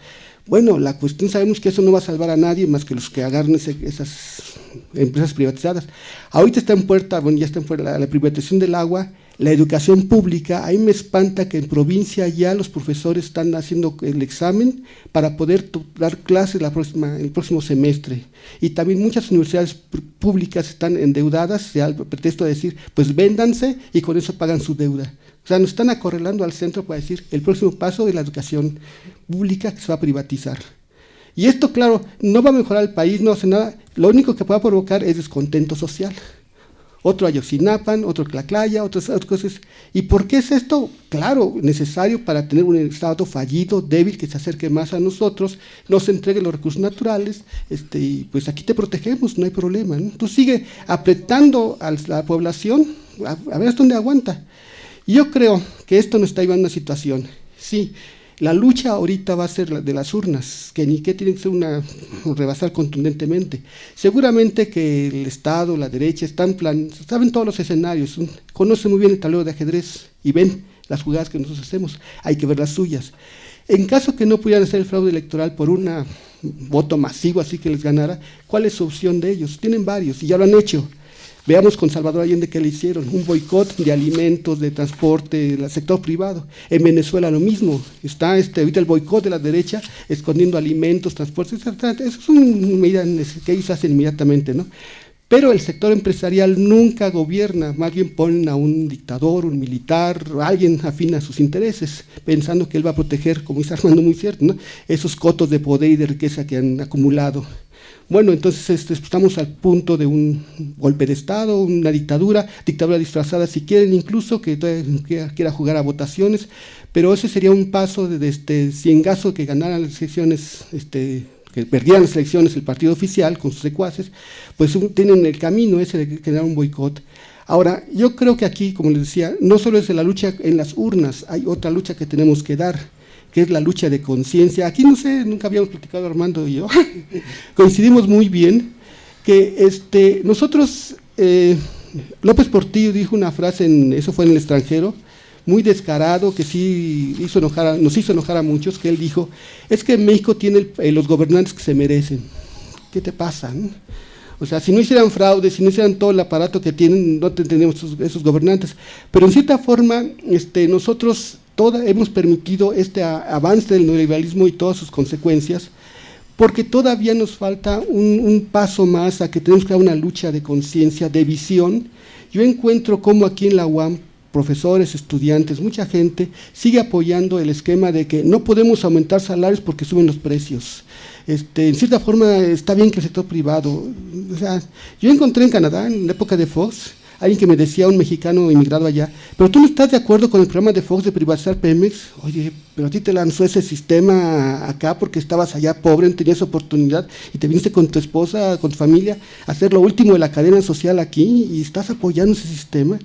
Bueno, la cuestión sabemos que eso no va a salvar a nadie más que los que agarren esas empresas privatizadas. Ahorita está en puerta, bueno, ya está en puerta la privatización del agua, la educación pública, a mí me espanta que en provincia ya los profesores están haciendo el examen para poder dar clases la el próximo semestre. Y también muchas universidades públicas están endeudadas, al pretexto de decir, pues véndanse y con eso pagan su deuda. O sea, nos están acorrelando al centro para decir el próximo paso de la educación pública que se va a privatizar. Y esto, claro, no va a mejorar el país, no hace nada, lo único que puede provocar es descontento social otro Ayoxinapan, otro Tlaclaya, otras, otras cosas. ¿Y por qué es esto? Claro, necesario para tener un Estado fallido, débil, que se acerque más a nosotros, nos entregue los recursos naturales, este, y pues aquí te protegemos, no hay problema. ¿no? Tú sigue apretando a la población, a, a ver hasta dónde aguanta. Yo creo que esto nos está llevando a una situación. Sí, la lucha ahorita va a ser la de las urnas, que ni que tiene que ser una rebasar contundentemente. Seguramente que el Estado, la derecha, están plan, saben todos los escenarios, conocen muy bien el tablero de ajedrez y ven las jugadas que nosotros hacemos, hay que ver las suyas. En caso que no pudieran hacer el fraude electoral por un voto masivo así que les ganara, ¿cuál es su opción de ellos? Tienen varios y ya lo han hecho. Veamos con Salvador Allende qué le hicieron, un boicot de alimentos, de transporte, del sector privado. En Venezuela lo mismo, está este, ahorita el boicot de la derecha escondiendo alimentos, transportes, eso es una medida que ellos hacen inmediatamente, ¿no? Pero el sector empresarial nunca gobierna, más bien ponen a un dictador, un militar, alguien afín a sus intereses, pensando que él va a proteger, como dice Armando muy cierto, ¿no? esos cotos de poder y de riqueza que han acumulado. Bueno, entonces este, estamos al punto de un golpe de Estado, una dictadura, dictadura disfrazada si quieren, incluso que quiera, jugar a votaciones, pero ese sería un paso de, este, si en caso que ganaran las elecciones, este, que perdieran las elecciones el partido oficial con sus secuaces, pues tienen el camino ese de generar un boicot. Ahora, yo creo que aquí, como les decía, no solo es la lucha en las urnas, hay otra lucha que tenemos que dar que es la lucha de conciencia. Aquí no sé, nunca habíamos platicado Armando y yo, coincidimos muy bien que este, nosotros, eh, López Portillo dijo una frase, en, eso fue en el extranjero, muy descarado, que sí hizo enojar nos hizo enojar a muchos, que él dijo, es que México tiene eh, los gobernantes que se merecen. ¿Qué te pasa? O sea, si no hicieran fraude, si no hicieran todo el aparato que tienen, no tendríamos esos, esos, gobernantes. Pero en cierta forma, este, nosotros hemos permitido este avance del neoliberalismo y todas sus consecuencias, porque todavía nos falta un, paso más a que tenemos que dar una lucha de conciencia, de visión. Yo encuentro como aquí en la UAM, profesores, estudiantes, mucha gente sigue apoyando el esquema de que no podemos aumentar salarios porque suben los precios. Este, en cierta forma está bien que el sector privado, yo encontré en Canadá, en la época de Fox, alguien que me decía, un mexicano inmigrado allá, pero tú no estás de acuerdo con el programa de Fox de privatizar Pemex, oye, pero a ti te lanzó ese sistema acá porque estabas allá pobre, no tenías oportunidad y te viniste con tu esposa, con tu familia, a hacer lo último de la cadena social aquí y estás apoyando ese sistema.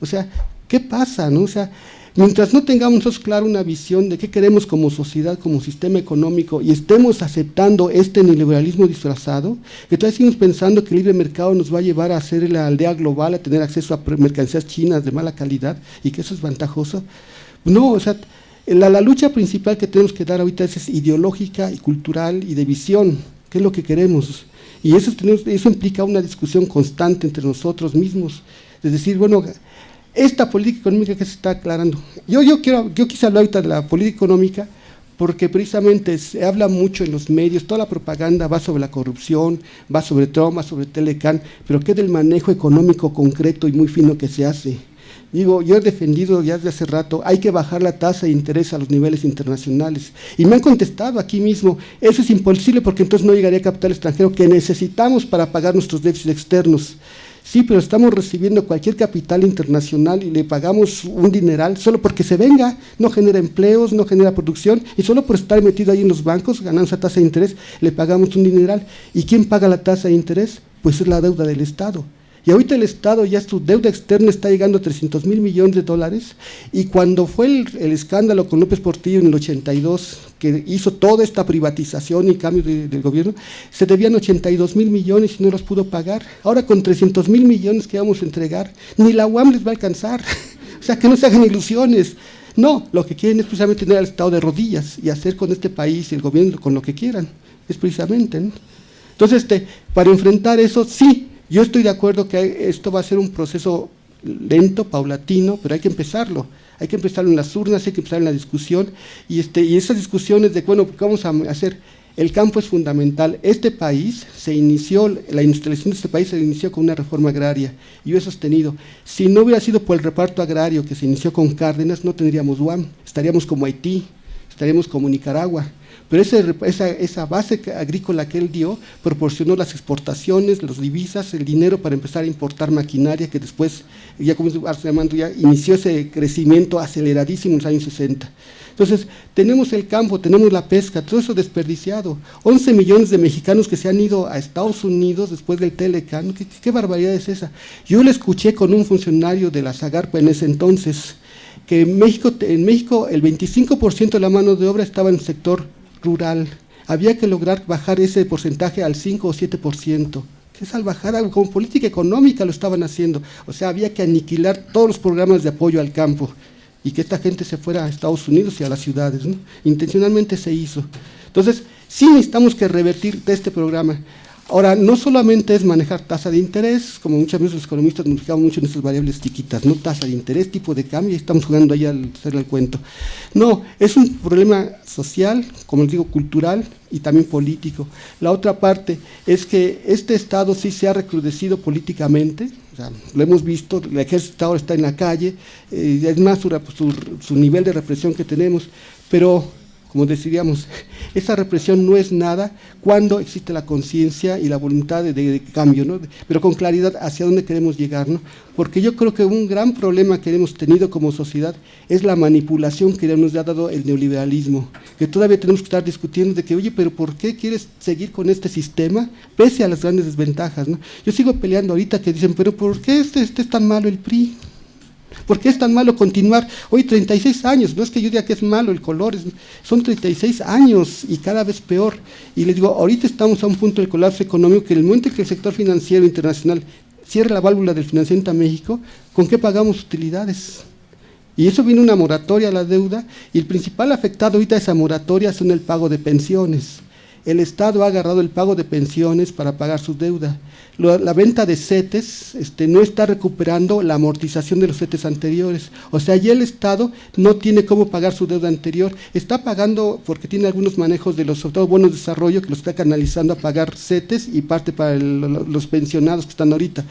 O sea, ¿qué pasa? No? O sea, Mientras no tengamos claro una visión de qué queremos como sociedad, como sistema económico, y estemos aceptando este neoliberalismo disfrazado, que todavía seguimos pensando que el libre mercado nos va a llevar a ser la aldea global, a tener acceso a mercancías chinas de mala calidad, y que eso es ventajoso. No, o sea, la, lucha principal que tenemos que dar ahorita es, ideológica y cultural y de visión, qué es lo que queremos. Y eso, eso implica una discusión constante entre nosotros mismos, es decir, bueno, esta política económica que se está aclarando. Yo, quiero, yo quise hablar ahorita de la política económica porque precisamente se habla mucho en los medios, toda la propaganda va sobre la corrupción, va sobre Troma, sobre Telecan, pero ¿qué del manejo económico concreto y muy fino que se hace? Digo, yo he defendido ya desde hace rato, hay que bajar la tasa de interés a los niveles internacionales. Y me han contestado aquí mismo, eso es imposible porque entonces no llegaría capital extranjero que necesitamos para pagar nuestros déficits externos. Sí, pero estamos recibiendo cualquier capital internacional y le pagamos un dineral solo porque se venga, no genera empleos, no genera producción y solo por estar metido ahí en los bancos, ganando esa tasa de interés, le pagamos un dineral. ¿Y quién paga la tasa de interés? Pues es la deuda del Estado. Y ahorita el Estado ya su deuda externa está llegando a 300 mil millones de dólares. Y cuando fue el, escándalo con López Portillo en el 82, que hizo toda esta privatización y cambio del gobierno, se debían 82 mil millones y no los pudo pagar. Ahora con 300 mil millones que vamos a entregar, ni la UAM les va a alcanzar. o sea, que no se hagan ilusiones. No, lo que quieren es precisamente tener al Estado de rodillas y hacer con este país y el gobierno con lo que quieran. Es precisamente. Entonces, este, para enfrentar eso, sí, yo estoy de acuerdo que esto va a ser un proceso lento, paulatino, pero hay que empezarlo. Hay que empezar en las urnas, hay que empezar en la discusión y, este, y esas discusiones de, bueno, ¿qué vamos a hacer? El campo es fundamental. Este país se inició, la industrialización de este país se inició con una reforma agraria. Y yo he sostenido, si no hubiera sido por el reparto agrario que se inició con Cárdenas, no tendríamos UAM, estaríamos como Haití, estaríamos como Nicaragua. Pero esa, esa, base agrícola que él dio proporcionó las exportaciones, las divisas, el dinero para empezar a importar maquinaria que después, ya como se ya inició ese crecimiento aceleradísimo en los años 60. Entonces, tenemos el campo, tenemos la pesca, todo eso desperdiciado. 11 millones de mexicanos que se han ido a Estados Unidos después del Telecan, ¿qué, barbaridad es esa? Yo le escuché con un funcionario de la Zagarpa en ese entonces, que en México, en México el 25% de la mano de obra estaba en el sector rural. Había que lograr bajar ese porcentaje al 5 o 7% que es al bajar como política económica lo estaban haciendo. O sea, había que aniquilar todos los programas de apoyo al campo y que esta gente se fuera a Estados Unidos y a las ciudades. Intencionalmente se hizo. Entonces, sí necesitamos que revertir de este programa. Ahora, no solamente es manejar tasa de interés, como muchas veces los economistas nos fijamos mucho en esas variables chiquitas, no tasa de interés, tipo de cambio, y estamos jugando ahí al hacer el cuento. No, es un problema social, como les digo, cultural y también político. La otra parte es que este Estado sí se ha recrudecido políticamente, lo hemos visto, el ejército ahora está en la calle, eh, es más su, nivel de represión que tenemos, pero como decíamos, esa represión no es nada cuando existe la conciencia y la voluntad de, cambio, ¿no? pero con claridad hacia dónde queremos llegar. ¿no? Porque yo creo que un gran problema que hemos tenido como sociedad es la manipulación que nos ha dado el neoliberalismo, que todavía tenemos que estar discutiendo de que, oye, pero ¿por qué quieres seguir con este sistema pese a las grandes desventajas? ¿no? Yo sigo peleando ahorita que dicen, pero ¿por qué este, este es tan malo el PRI? ¿Por qué es tan malo continuar? Hoy 36 años, no es que yo diga que es malo el color, son 36 años y cada vez peor. Y les digo, ahorita estamos a un punto del colapso económico que en el momento en que el sector financiero internacional cierre la válvula del financiamiento a México, ¿con qué pagamos utilidades? Y eso viene una moratoria a la deuda y el principal afectado ahorita a esa moratoria son el pago de pensiones. El Estado ha agarrado el pago de pensiones para pagar su deuda la venta de CETES este, no está recuperando la amortización de los CETES anteriores. O sea, ya el Estado no tiene cómo pagar su deuda anterior. Está pagando, porque tiene algunos manejos de los, sobre todo bonos de desarrollo, que los está canalizando a pagar CETES y parte para los pensionados que están ahorita.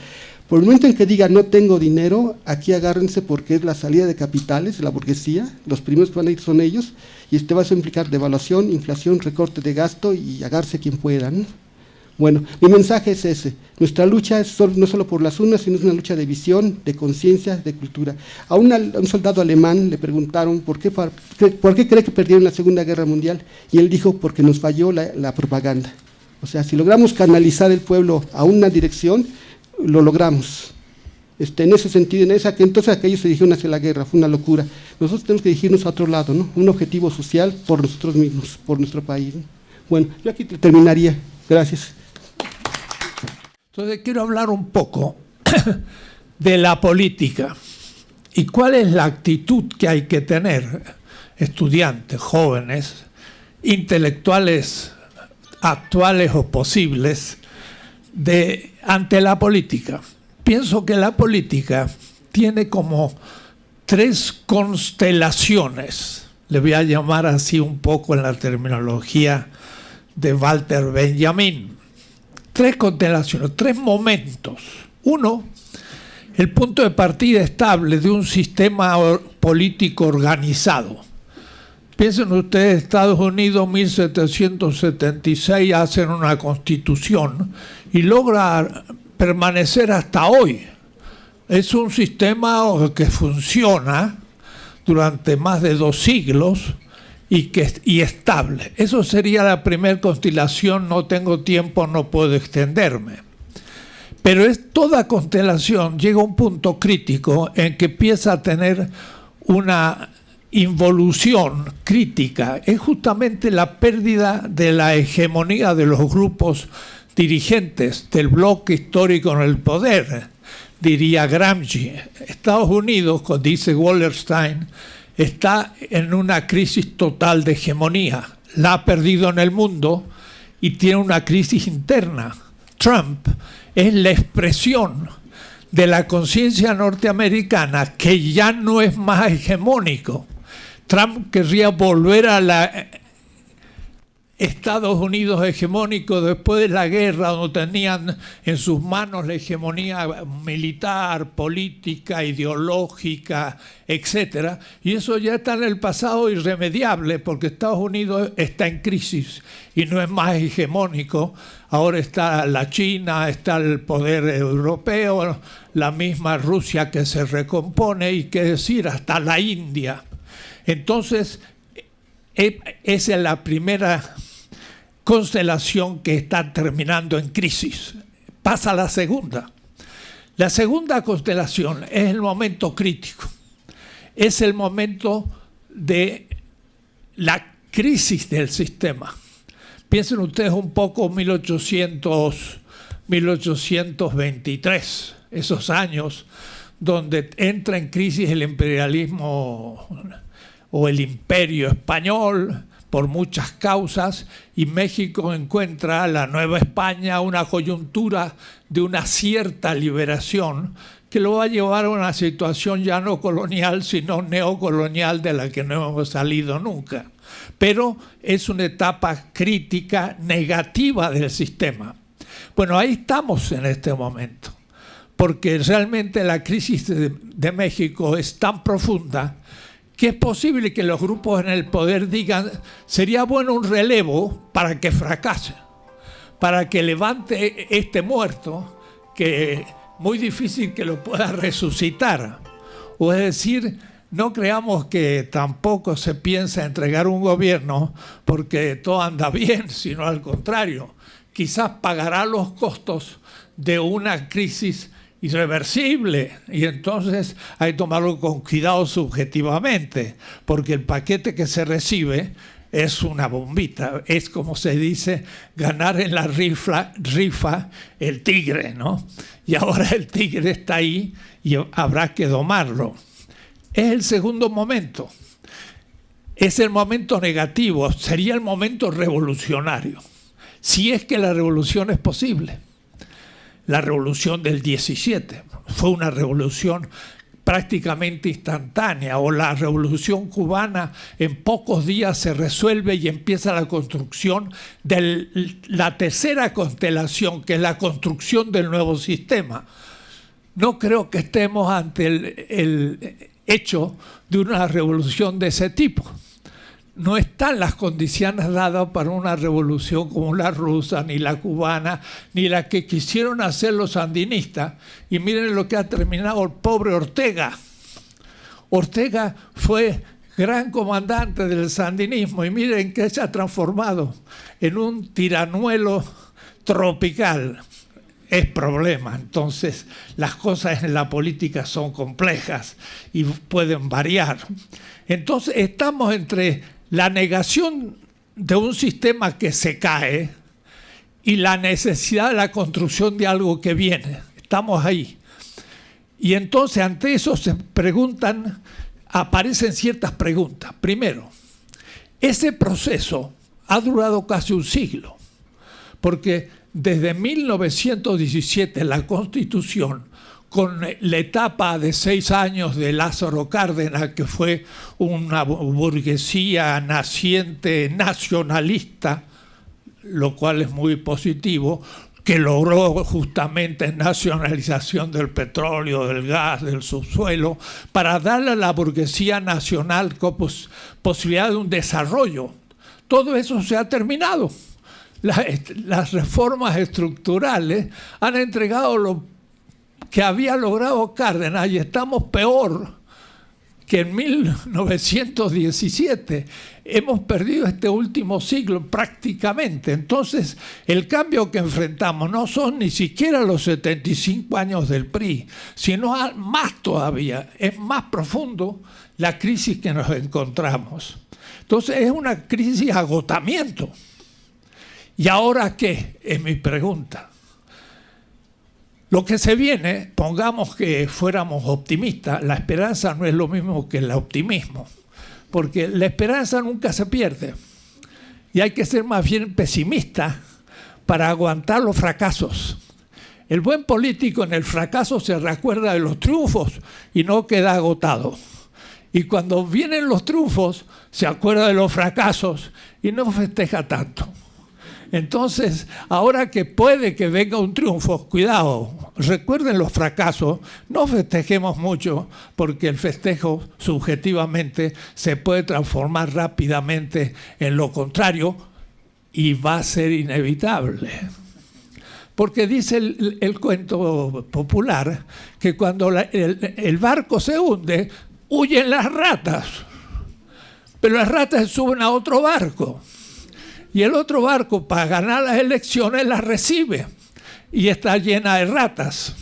Por el momento en que diga no tengo dinero, aquí agárrense porque es la salida de capitales, la burguesía, los primeros que van a ir son ellos, y este va a implicar devaluación, inflación, recorte de gasto y agarse quien pueda. Bueno, mi mensaje es ese. Nuestra lucha es no solo por las urnas, sino es una lucha de visión, de conciencia, de cultura. A, un soldado alemán le preguntaron por qué, por qué cree que perdieron la Segunda Guerra Mundial y él dijo porque nos falló la, propaganda. O sea, si logramos canalizar el pueblo a una dirección, lo logramos. Este, en ese sentido, en esa, entonces aquellos se dirigieron hacia la guerra, fue una locura. Nosotros tenemos que dirigirnos a otro lado, ¿no? un objetivo social por nosotros mismos, por nuestro país. Bueno, yo aquí terminaría. Gracias. Entonces quiero hablar un poco de la política y cuál es la actitud que hay que tener estudiantes, jóvenes, intelectuales actuales o posibles de, ante la política. Pienso que la política tiene como tres constelaciones, le voy a llamar así un poco en la terminología de Walter Benjamin tres constelaciones, tres momentos. Uno, el punto de partida estable de un sistema político organizado. Piensen ustedes, Estados Unidos 1776 hacen una constitución y logra permanecer hasta hoy. Es un sistema que funciona durante más de dos siglos y, que, y estable. Eso sería la primera constelación, no tengo tiempo, no puedo extenderme. Pero es, toda constelación llega a un punto crítico en que empieza a tener una involución crítica. Es justamente la pérdida de la hegemonía de los grupos dirigentes del bloque histórico en el poder, diría Gramsci. Estados Unidos, dice Wallerstein, está en una crisis total de hegemonía. La ha perdido en el mundo y tiene una crisis interna. Trump es la expresión de la conciencia norteamericana que ya no es más hegemónico. Trump querría volver a la Estados Unidos hegemónico después de la guerra, donde tenían en sus manos la hegemonía militar, política, ideológica, etc. Y eso ya está en el pasado irremediable, porque Estados Unidos está en crisis y no es más hegemónico. Ahora está la China, está el poder europeo, la misma Rusia que se recompone y qué decir, hasta la India. Entonces, e, esa es la primera constelación que está terminando en crisis. Pasa la segunda. La segunda constelación es el momento crítico. Es el momento de la crisis del sistema. Piensen ustedes un poco 1800, 1823, esos años donde entra en crisis el imperialismo o el imperio español, por muchas causas y México encuentra la Nueva España una coyuntura de una cierta liberación que lo va a llevar a una situación ya no colonial, sino neocolonial de la que no hemos salido nunca. Pero es una etapa crítica negativa del sistema. Bueno, ahí estamos en este momento, porque realmente la crisis de, de México es tan profunda que es posible que los grupos en el poder digan, sería bueno un relevo para que fracase, para que levante este muerto, que muy difícil que lo pueda resucitar. O es decir, no creamos que tampoco se piensa entregar un gobierno porque todo anda bien, sino al contrario, quizás pagará los costos de una crisis irreversible y entonces hay que tomarlo con cuidado subjetivamente porque el paquete que se recibe es una bombita, es como se dice ganar en la rifa, el tigre, ¿no? Y ahora el tigre está ahí y habrá que domarlo. Es el segundo momento, es el momento negativo, sería el momento revolucionario, si es que la revolución es posible la revolución del 17. Fue una revolución prácticamente instantánea o la revolución cubana en pocos días se resuelve y empieza la construcción de la tercera constelación, que es la construcción del nuevo sistema. No creo que estemos ante el, el hecho de una revolución de ese tipo no están las condiciones dadas para una revolución como la rusa, ni la cubana, ni la que quisieron hacer los sandinistas. Y miren lo que ha terminado el pobre Ortega. Ortega fue gran comandante del sandinismo y miren que se ha transformado en un tiranuelo tropical. Es problema. Entonces, las cosas en la política son complejas y pueden variar. Entonces, estamos entre la negación de un sistema que se cae y la necesidad de la construcción de algo que viene. Estamos ahí. Y entonces ante eso se preguntan, aparecen ciertas preguntas. Primero, ese proceso ha durado casi un siglo, porque desde 1917 la Constitución con la etapa de seis años de Lázaro Cárdenas, que fue una burguesía naciente nacionalista, lo cual es muy positivo, que logró justamente nacionalización del petróleo, del gas, del subsuelo, para darle a la burguesía nacional posibilidad de un desarrollo. Todo eso se ha terminado. Las, reformas estructurales han entregado lo que había logrado Cárdenas y estamos peor que en 1917. Hemos perdido este último siglo prácticamente. Entonces, el cambio que enfrentamos no son ni siquiera los 75 años del PRI, sino más todavía, es más profundo la crisis que nos encontramos. Entonces, es una crisis agotamiento. ¿Y ahora qué? Es mi pregunta. Lo que se viene, pongamos que fuéramos optimistas, la esperanza no es lo mismo que el optimismo, porque la esperanza nunca se pierde y hay que ser más bien pesimista para aguantar los fracasos. El buen político en el fracaso se recuerda de los triunfos y no queda agotado. Y cuando vienen los triunfos, se acuerda de los fracasos y no festeja tanto. Entonces, ahora que puede que venga un triunfo, cuidado, recuerden los fracasos, no festejemos mucho porque el festejo subjetivamente se puede transformar rápidamente en lo contrario y va a ser inevitable. Porque dice el, cuento popular que cuando el, barco se hunde, huyen las ratas, pero las ratas suben a otro barco y el otro barco para ganar las elecciones las recibe y está llena de ratas.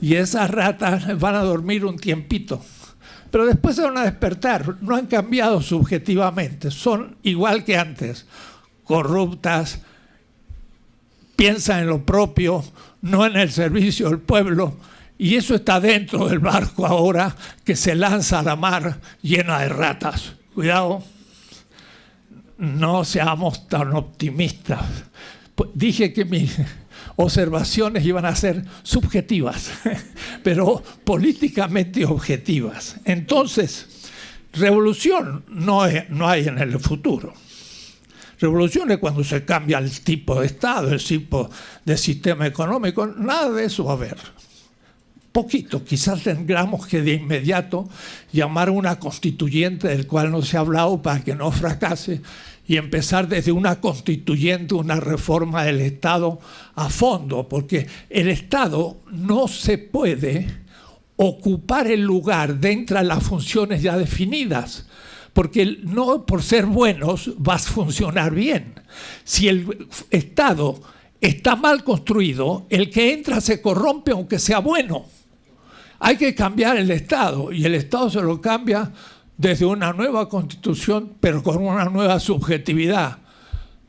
Y esas ratas van a dormir un tiempito. Pero después se van a despertar. No han cambiado subjetivamente. Son igual que antes. Corruptas, piensan en lo propio, no en el servicio del pueblo. Y eso está dentro del barco ahora que se lanza a la mar llena de ratas. Cuidado no seamos tan optimistas. Pues dije que mis observaciones iban a ser subjetivas, pero políticamente objetivas. Entonces, revolución no, no hay en el futuro. Revolución es cuando se cambia el tipo de Estado, el tipo de sistema económico, nada de eso va a haber. Poquito, quizás tengamos que de inmediato llamar a una constituyente del cual no se ha hablado para que no fracase y empezar desde una constituyente, una reforma del Estado a fondo, porque el Estado no se puede ocupar el lugar dentro de las funciones ya definidas, porque no por ser buenos vas a funcionar bien. Si el Estado está mal construido, el que entra se corrompe aunque sea bueno. Hay que cambiar el Estado y el Estado se lo cambia desde una nueva constitución, pero con una nueva subjetividad.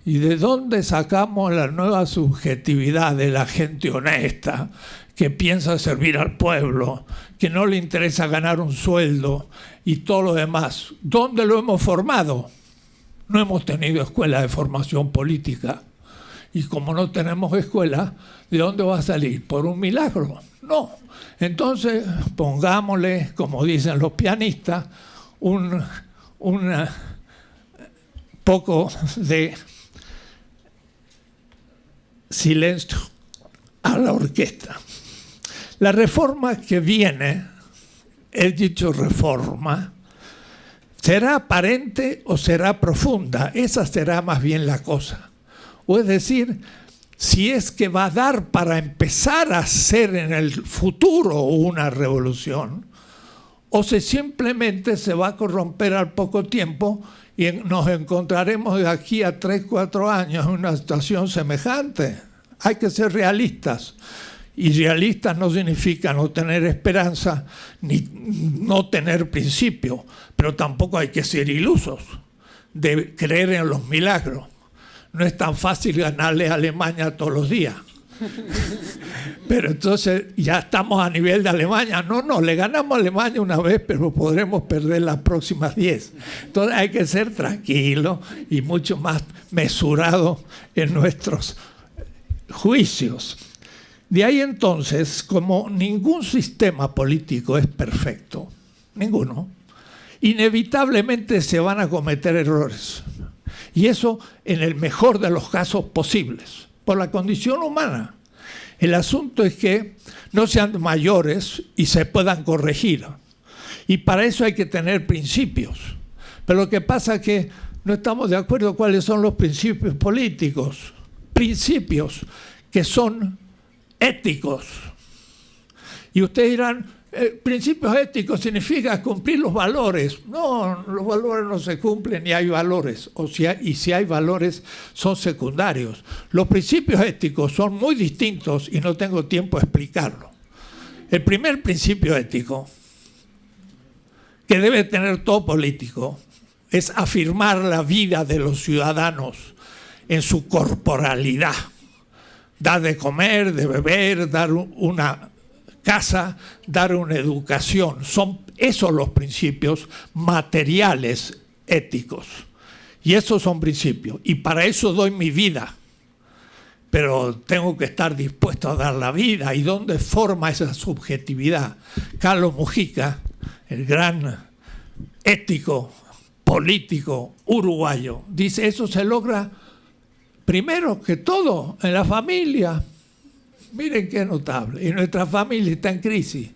¿Y de dónde sacamos la nueva subjetividad de la gente honesta que piensa servir al pueblo, que no le interesa ganar un sueldo y todo lo demás? ¿Dónde lo hemos formado? No hemos tenido escuela de formación política. Y como no tenemos escuela, ¿de dónde va a salir? ¿Por un milagro? No. Entonces, pongámosle, como dicen los pianistas, un, poco de silencio a la orquesta. La reforma que viene, he dicho reforma, será aparente o será profunda, esa será más bien la cosa. O es decir, si es que va a dar para empezar a hacer en el futuro una revolución, o si simplemente se va a corromper al poco tiempo y nos encontraremos de aquí a 3, 4 años en una situación semejante. Hay que ser realistas. Y realistas no significa no tener esperanza ni no tener principio, pero tampoco hay que ser ilusos de creer en los milagros. No es tan fácil ganarle a Alemania todos los días. Pero entonces ya estamos a nivel de Alemania. No, no, le ganamos a Alemania una vez, pero podremos perder las próximas 10. Entonces hay que ser tranquilo y mucho más mesurado en nuestros juicios. De ahí entonces, como ningún sistema político es perfecto, ninguno, inevitablemente se van a cometer errores. Y eso en el mejor de los casos posibles por la condición humana. El asunto es que no sean mayores y se puedan corregir. Y para eso hay que tener principios. Pero lo que pasa es que no estamos de acuerdo cuáles son los principios políticos. Principios que son éticos. Y ustedes dirán, eh, principios éticos significa cumplir los valores. No, los valores no se cumplen ni hay valores. Y si hay valores, son secundarios. Los principios éticos son muy distintos y no tengo tiempo de explicarlo. El primer principio ético que debe tener todo político es afirmar la vida de los ciudadanos en su corporalidad. Dar de comer, de beber, dar una casa, dar una educación. Son esos los principios materiales éticos. Y esos son principios. Y para eso doy mi vida. pero tengo que estar dispuesto a dar la vida. ¿Y dónde forma esa subjetividad? Carlos Mujica, el gran ético, político uruguayo, dice, eso se logra primero que todo en la familia. Miren qué notable. Y nuestra familia está en crisis.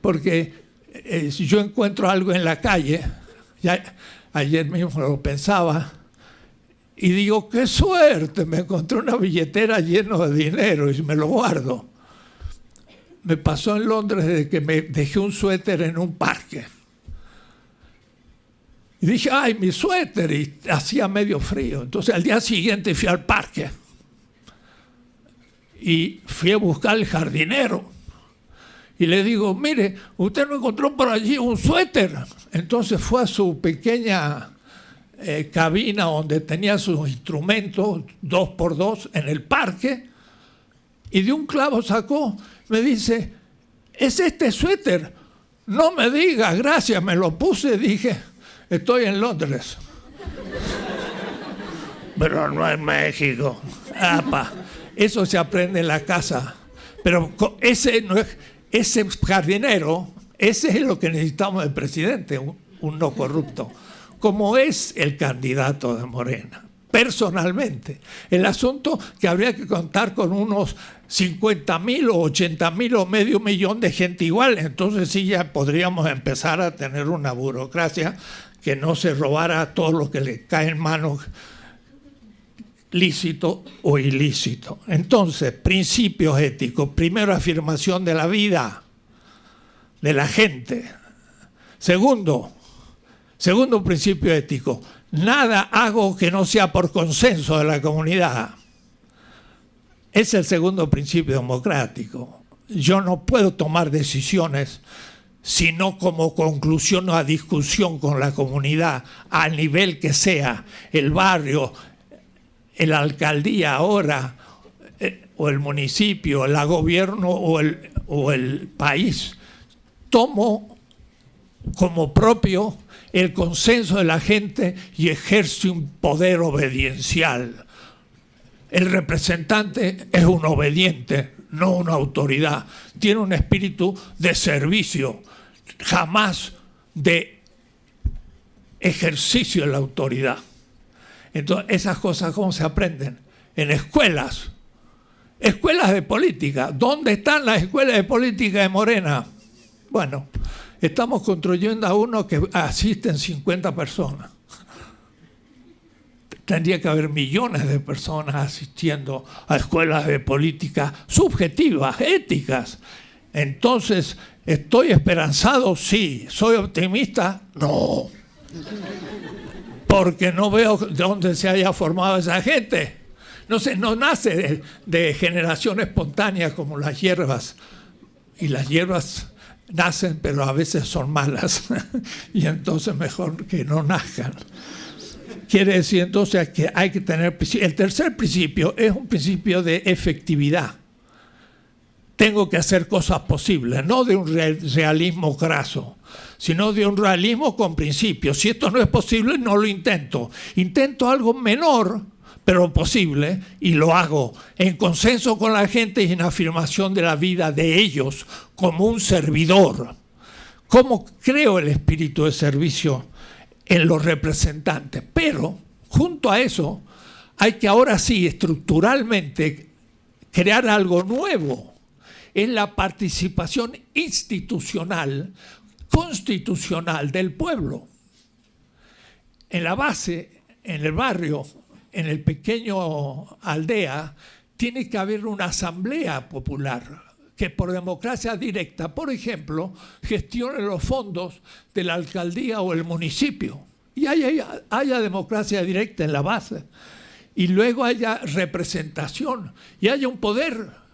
Porque eh, si yo encuentro algo en la calle, ya ayer mismo lo pensaba, y digo, qué suerte, me encontré una billetera llena de dinero y me lo guardo. Me pasó en Londres desde que me dejé un suéter en un parque. Y dije, ay, mi suéter, y hacía medio frío. Entonces al día siguiente fui al parque y fui a buscar el jardinero. Y le digo, mire, usted no encontró por allí un suéter. Entonces fue a su pequeña eh, cabina donde tenía sus instrumentos, dos por dos, en el parque, y de un clavo sacó, me dice, es este suéter. No me diga, gracias, me lo puse, dije, estoy en Londres. Pero no en México. Apa, eso se aprende en la casa. Pero ese, no es, ese jardinero, ese es lo que necesitamos del presidente, un no corrupto como es el candidato de Morena, personalmente. El asunto que habría que contar con unos 50 mil o 80 mil o medio millón de gente igual, entonces sí ya podríamos empezar a tener una burocracia que no se robara todo lo que le cae en manos lícito o ilícito. Entonces, principios éticos. Primero, afirmación de la vida de la gente. Segundo, Segundo principio ético, nada hago que no sea por consenso de la comunidad. Es el segundo principio democrático. Yo no puedo tomar decisiones sino como conclusión a discusión con la comunidad, al nivel que sea, el barrio, la alcaldía ahora, eh, o el municipio, el gobierno o el, o el país. Tomo como propio el consenso de la gente y ejerce un poder obediencial. El representante es un obediente, no una autoridad. Tiene un espíritu de servicio, jamás de ejercicio de la autoridad. Entonces, esas cosas, ¿cómo se aprenden? En escuelas. Escuelas de política. ¿Dónde están las escuelas de política de Morena? Bueno, Estamos construyendo a uno que asisten 50 personas. Tendría que haber millones de personas asistiendo a escuelas de política subjetivas, éticas. Entonces, ¿estoy esperanzado? Sí. ¿Soy optimista? No. Porque no veo de dónde se haya formado esa gente. No sé, no nace de, de generación espontánea como las hierbas. Y las hierbas nacen, pero a veces son malas, y entonces mejor que no nazcan. Quiere decir entonces que hay que tener... El tercer principio es un principio de efectividad. Tengo que hacer cosas posibles, no de un realismo graso, sino de un realismo con principios. Si esto no es posible, no lo intento. Intento algo menor, pero posible, y lo hago en consenso con la gente y en afirmación de la vida de ellos como un servidor. ¿Cómo creo el espíritu de servicio en los representantes? Pero, junto a eso, hay que ahora sí, estructuralmente, crear algo nuevo. Es la participación institucional, constitucional del pueblo. En la base, en el barrio, en el pequeño aldea, tiene que haber una asamblea popular que por democracia directa, por ejemplo, gestione los fondos de la alcaldía o el municipio. Y haya, haya democracia directa en la base. Y luego haya representación y haya un poder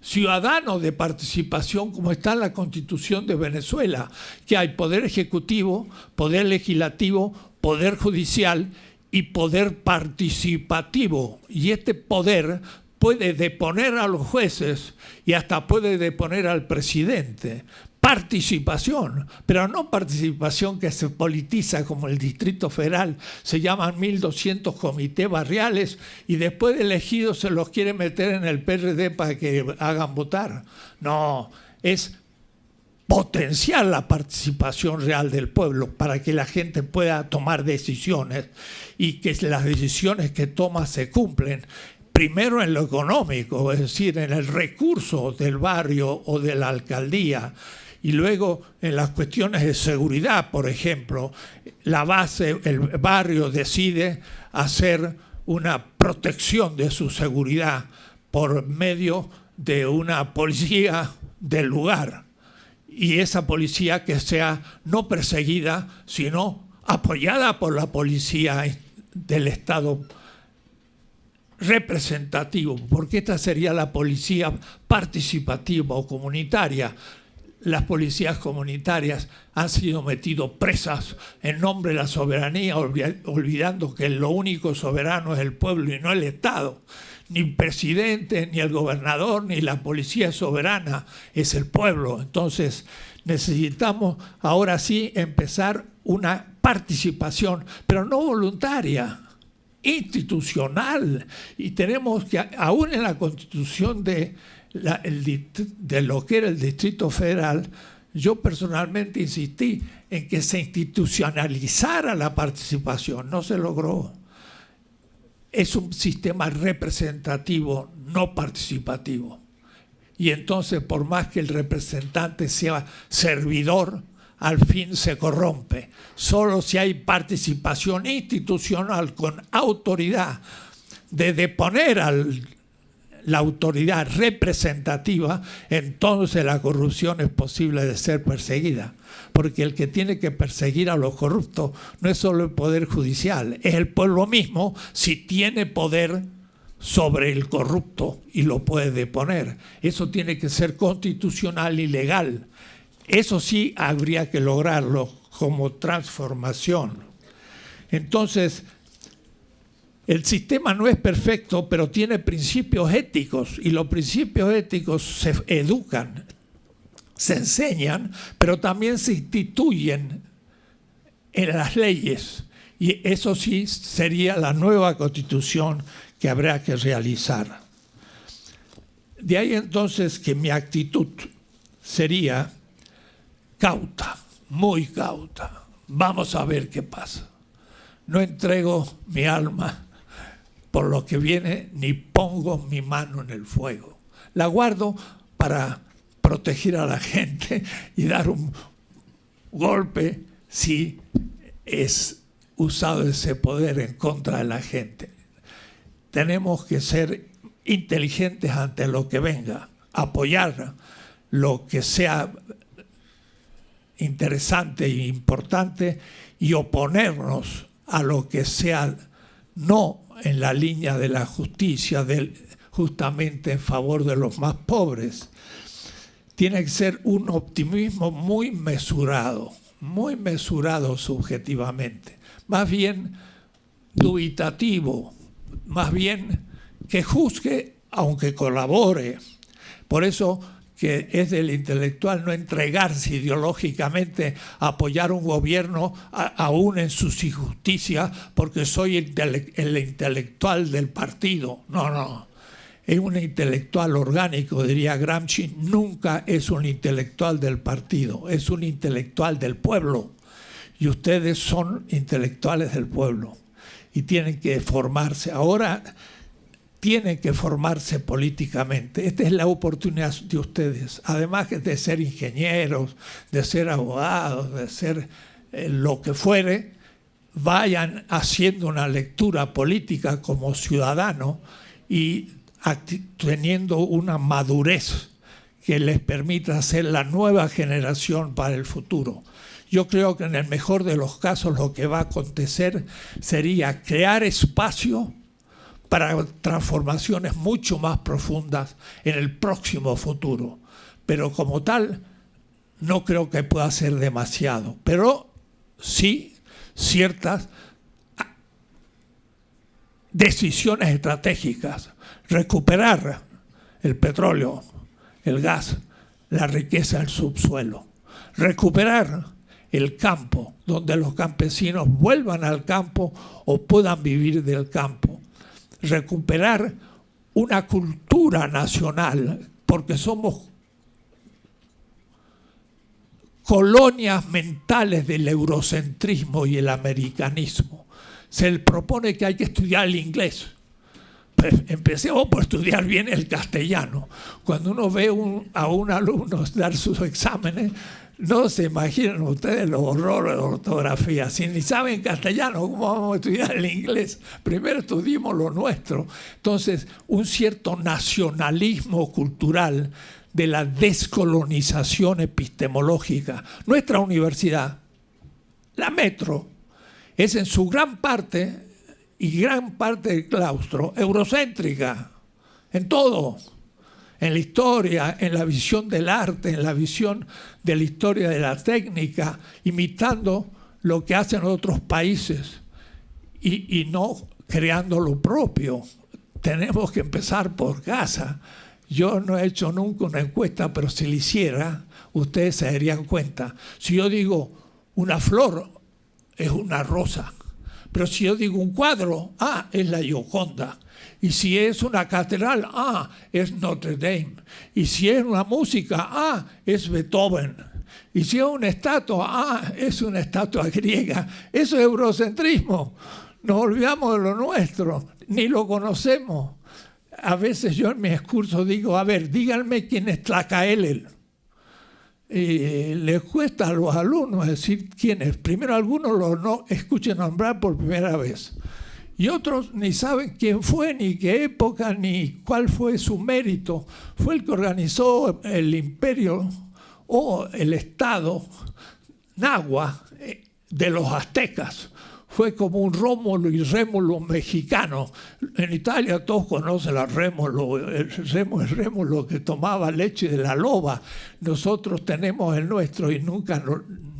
ciudadano de participación como está en la constitución de Venezuela, que hay poder ejecutivo, poder legislativo, poder judicial y poder participativo. Y este poder puede deponer a los jueces y hasta puede deponer al presidente. Participación, pero no participación que se politiza como el Distrito Federal, se llaman 1.200 comités barriales y después de elegidos se los quiere meter en el PRD para que hagan votar. No, es potenciar la participación real del pueblo para que la gente pueda tomar decisiones y que las decisiones que toma se cumplen primero en lo económico, es decir, en el recurso del barrio o de la alcaldía, y luego en las cuestiones de seguridad, por ejemplo, la base, el barrio decide hacer una protección de su seguridad por medio de una policía del lugar. Y esa policía que sea no perseguida, sino apoyada por la policía del Estado representativo, porque esta sería la policía participativa o comunitaria, las policías comunitarias han sido metidas presas en nombre de la soberanía, olvidando que lo único soberano es el pueblo y no el Estado. Ni el presidente, ni el gobernador, ni la policía soberana es el pueblo. Entonces necesitamos ahora sí empezar una participación, pero no voluntaria, institucional. Y tenemos que, aún en la constitución de de lo que era el Distrito Federal, yo personalmente insistí en que se institucionalizara la participación, no se logró. Es un sistema representativo, no participativo. Y entonces, por más que el representante sea servidor, al fin se corrompe. Solo si hay participación institucional con autoridad de deponer al la autoridad representativa, entonces la corrupción es posible de ser perseguida. Porque el que tiene que perseguir a los corruptos no es solo el Poder Judicial, es el pueblo mismo si tiene poder sobre el corrupto y lo puede deponer. Eso tiene que ser constitucional y legal. Eso sí habría que lograrlo como transformación. Entonces, el sistema no es perfecto, pero tiene principios éticos y los principios éticos se educan, se enseñan, pero también se instituyen en las leyes. Y eso sí sería la nueva constitución que habrá que realizar. De ahí entonces que mi actitud sería cauta, muy cauta. Vamos a ver qué pasa. No entrego mi alma por lo que viene, ni pongo mi mano en el fuego. La guardo para proteger a la gente y dar un golpe si es usado ese poder en contra de la gente. Tenemos que ser inteligentes ante lo que venga, apoyar lo que sea interesante e importante y oponernos a lo que sea no en la línea de la justicia, justamente en favor de los más pobres. Tiene que ser un optimismo muy mesurado, muy mesurado subjetivamente, más bien dubitativo, más bien que juzgue aunque colabore. Por eso que es del intelectual no entregarse ideológicamente a apoyar un gobierno aún en sus injusticias porque soy el intelectual del partido. No, no. Es un intelectual orgánico, diría Gramsci, nunca es un intelectual del partido, es un intelectual del pueblo. Y ustedes son intelectuales del pueblo y tienen que formarse. Ahora tienen que formarse políticamente. Esta es la oportunidad de ustedes, además de ser ingenieros, de ser abogados, de ser eh, lo que fuere, vayan haciendo una lectura política como ciudadano y teniendo una madurez que les permita ser la nueva generación para el futuro. Yo creo que en el mejor de los casos lo que va a acontecer sería crear espacio para transformaciones mucho más profundas en el próximo futuro. Pero como tal, no creo que pueda ser demasiado. Pero sí ciertas decisiones estratégicas. Recuperar el petróleo, el gas, la riqueza del subsuelo. recuperar el campo, donde los campesinos vuelvan al campo o puedan vivir del campo, recuperar una cultura nacional, porque somos colonias mentales del eurocentrismo y el americanismo. Se le propone que hay que estudiar el inglés empecemos por estudiar bien el castellano. Cuando uno ve a un alumno dar sus exámenes, no se imaginan ustedes los horrores de ortografía. Si ni saben castellano, ¿cómo vamos a estudiar el inglés? Primero estudiemos lo nuestro. Entonces, un cierto nacionalismo cultural de la descolonización epistemológica. Nuestra universidad, la Metro, es en su gran parte y gran parte del claustro eurocéntrica, en todo, en la historia, en la visión del arte, en la visión de la historia de la técnica, imitando lo que hacen otros países y, no creando lo propio. Tenemos que empezar por casa. Yo no he hecho nunca una encuesta, pero si la hiciera, ustedes se darían cuenta. Si yo digo una flor, es una rosa pero si yo digo un cuadro, ah, es la Gioconda. Y si es una catedral, ah, es Notre Dame. Y si es una música, ah, es Beethoven. Y si es una estatua, ah, es una estatua griega. Eso es eurocentrismo. Nos olvidamos de lo nuestro, ni lo conocemos. A veces yo en mi discurso digo, a ver, díganme quién es Tlacaelel y les cuesta a los alumnos decir quién es. Primero algunos lo no escuchen nombrar por primera vez y otros ni saben quién fue, ni qué época, ni cuál fue su mérito. Fue el que organizó el imperio o el estado Nahua eh, de los aztecas fue como un Rómulo y Rémulo mexicano. En Italia todos conocen a Rémulo, el Rémulo que tomaba leche de la loba. Nosotros tenemos el nuestro y nunca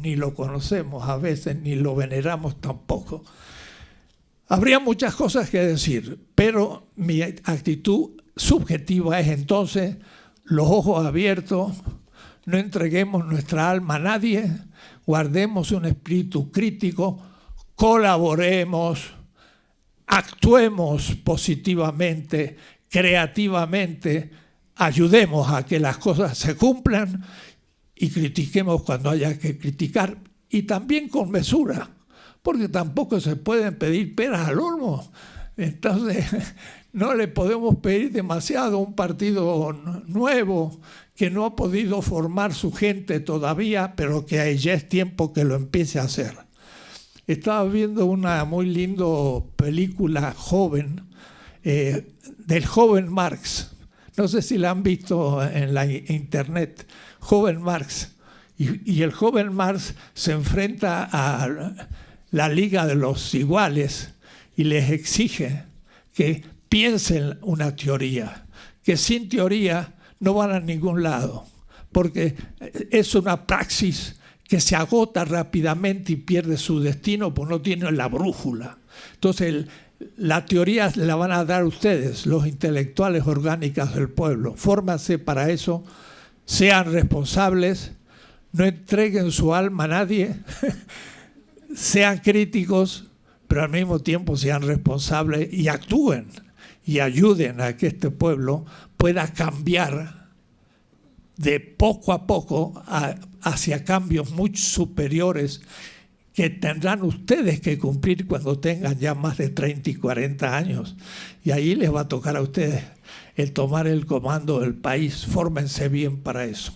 ni lo conocemos a veces, ni lo veneramos tampoco. Habría muchas cosas que decir, pero mi actitud subjetiva es entonces los ojos abiertos, no entreguemos nuestra alma a nadie, guardemos un espíritu crítico, colaboremos, actuemos positivamente, creativamente, ayudemos a que las cosas se cumplan y critiquemos cuando haya que criticar y también con mesura, porque tampoco se pueden pedir peras al olmo. Entonces, no le podemos pedir demasiado a un partido nuevo que no ha podido formar su gente todavía, pero que ya es tiempo que lo empiece a hacer. Estaba viendo una muy lindo película joven eh, del joven Marx. No sé si la han visto en la internet. Joven Marx. Y, el joven Marx se enfrenta a la Liga de los Iguales y les exige que piensen una teoría, que sin teoría no van a ningún lado, porque es una praxis que se agota rápidamente y pierde su destino porque no tiene la brújula. Entonces, la teoría la van a dar ustedes, los intelectuales orgánicos del pueblo. Fórmanse para eso, sean responsables, no entreguen su alma a nadie, sean críticos, pero al mismo tiempo sean responsables y actúen y ayuden a que este pueblo pueda cambiar de poco a poco hacia cambios muy superiores que tendrán ustedes que cumplir cuando tengan ya más de 30 y 40 años. Y ahí les va a tocar a ustedes el tomar el comando del país. Fórmense bien para eso.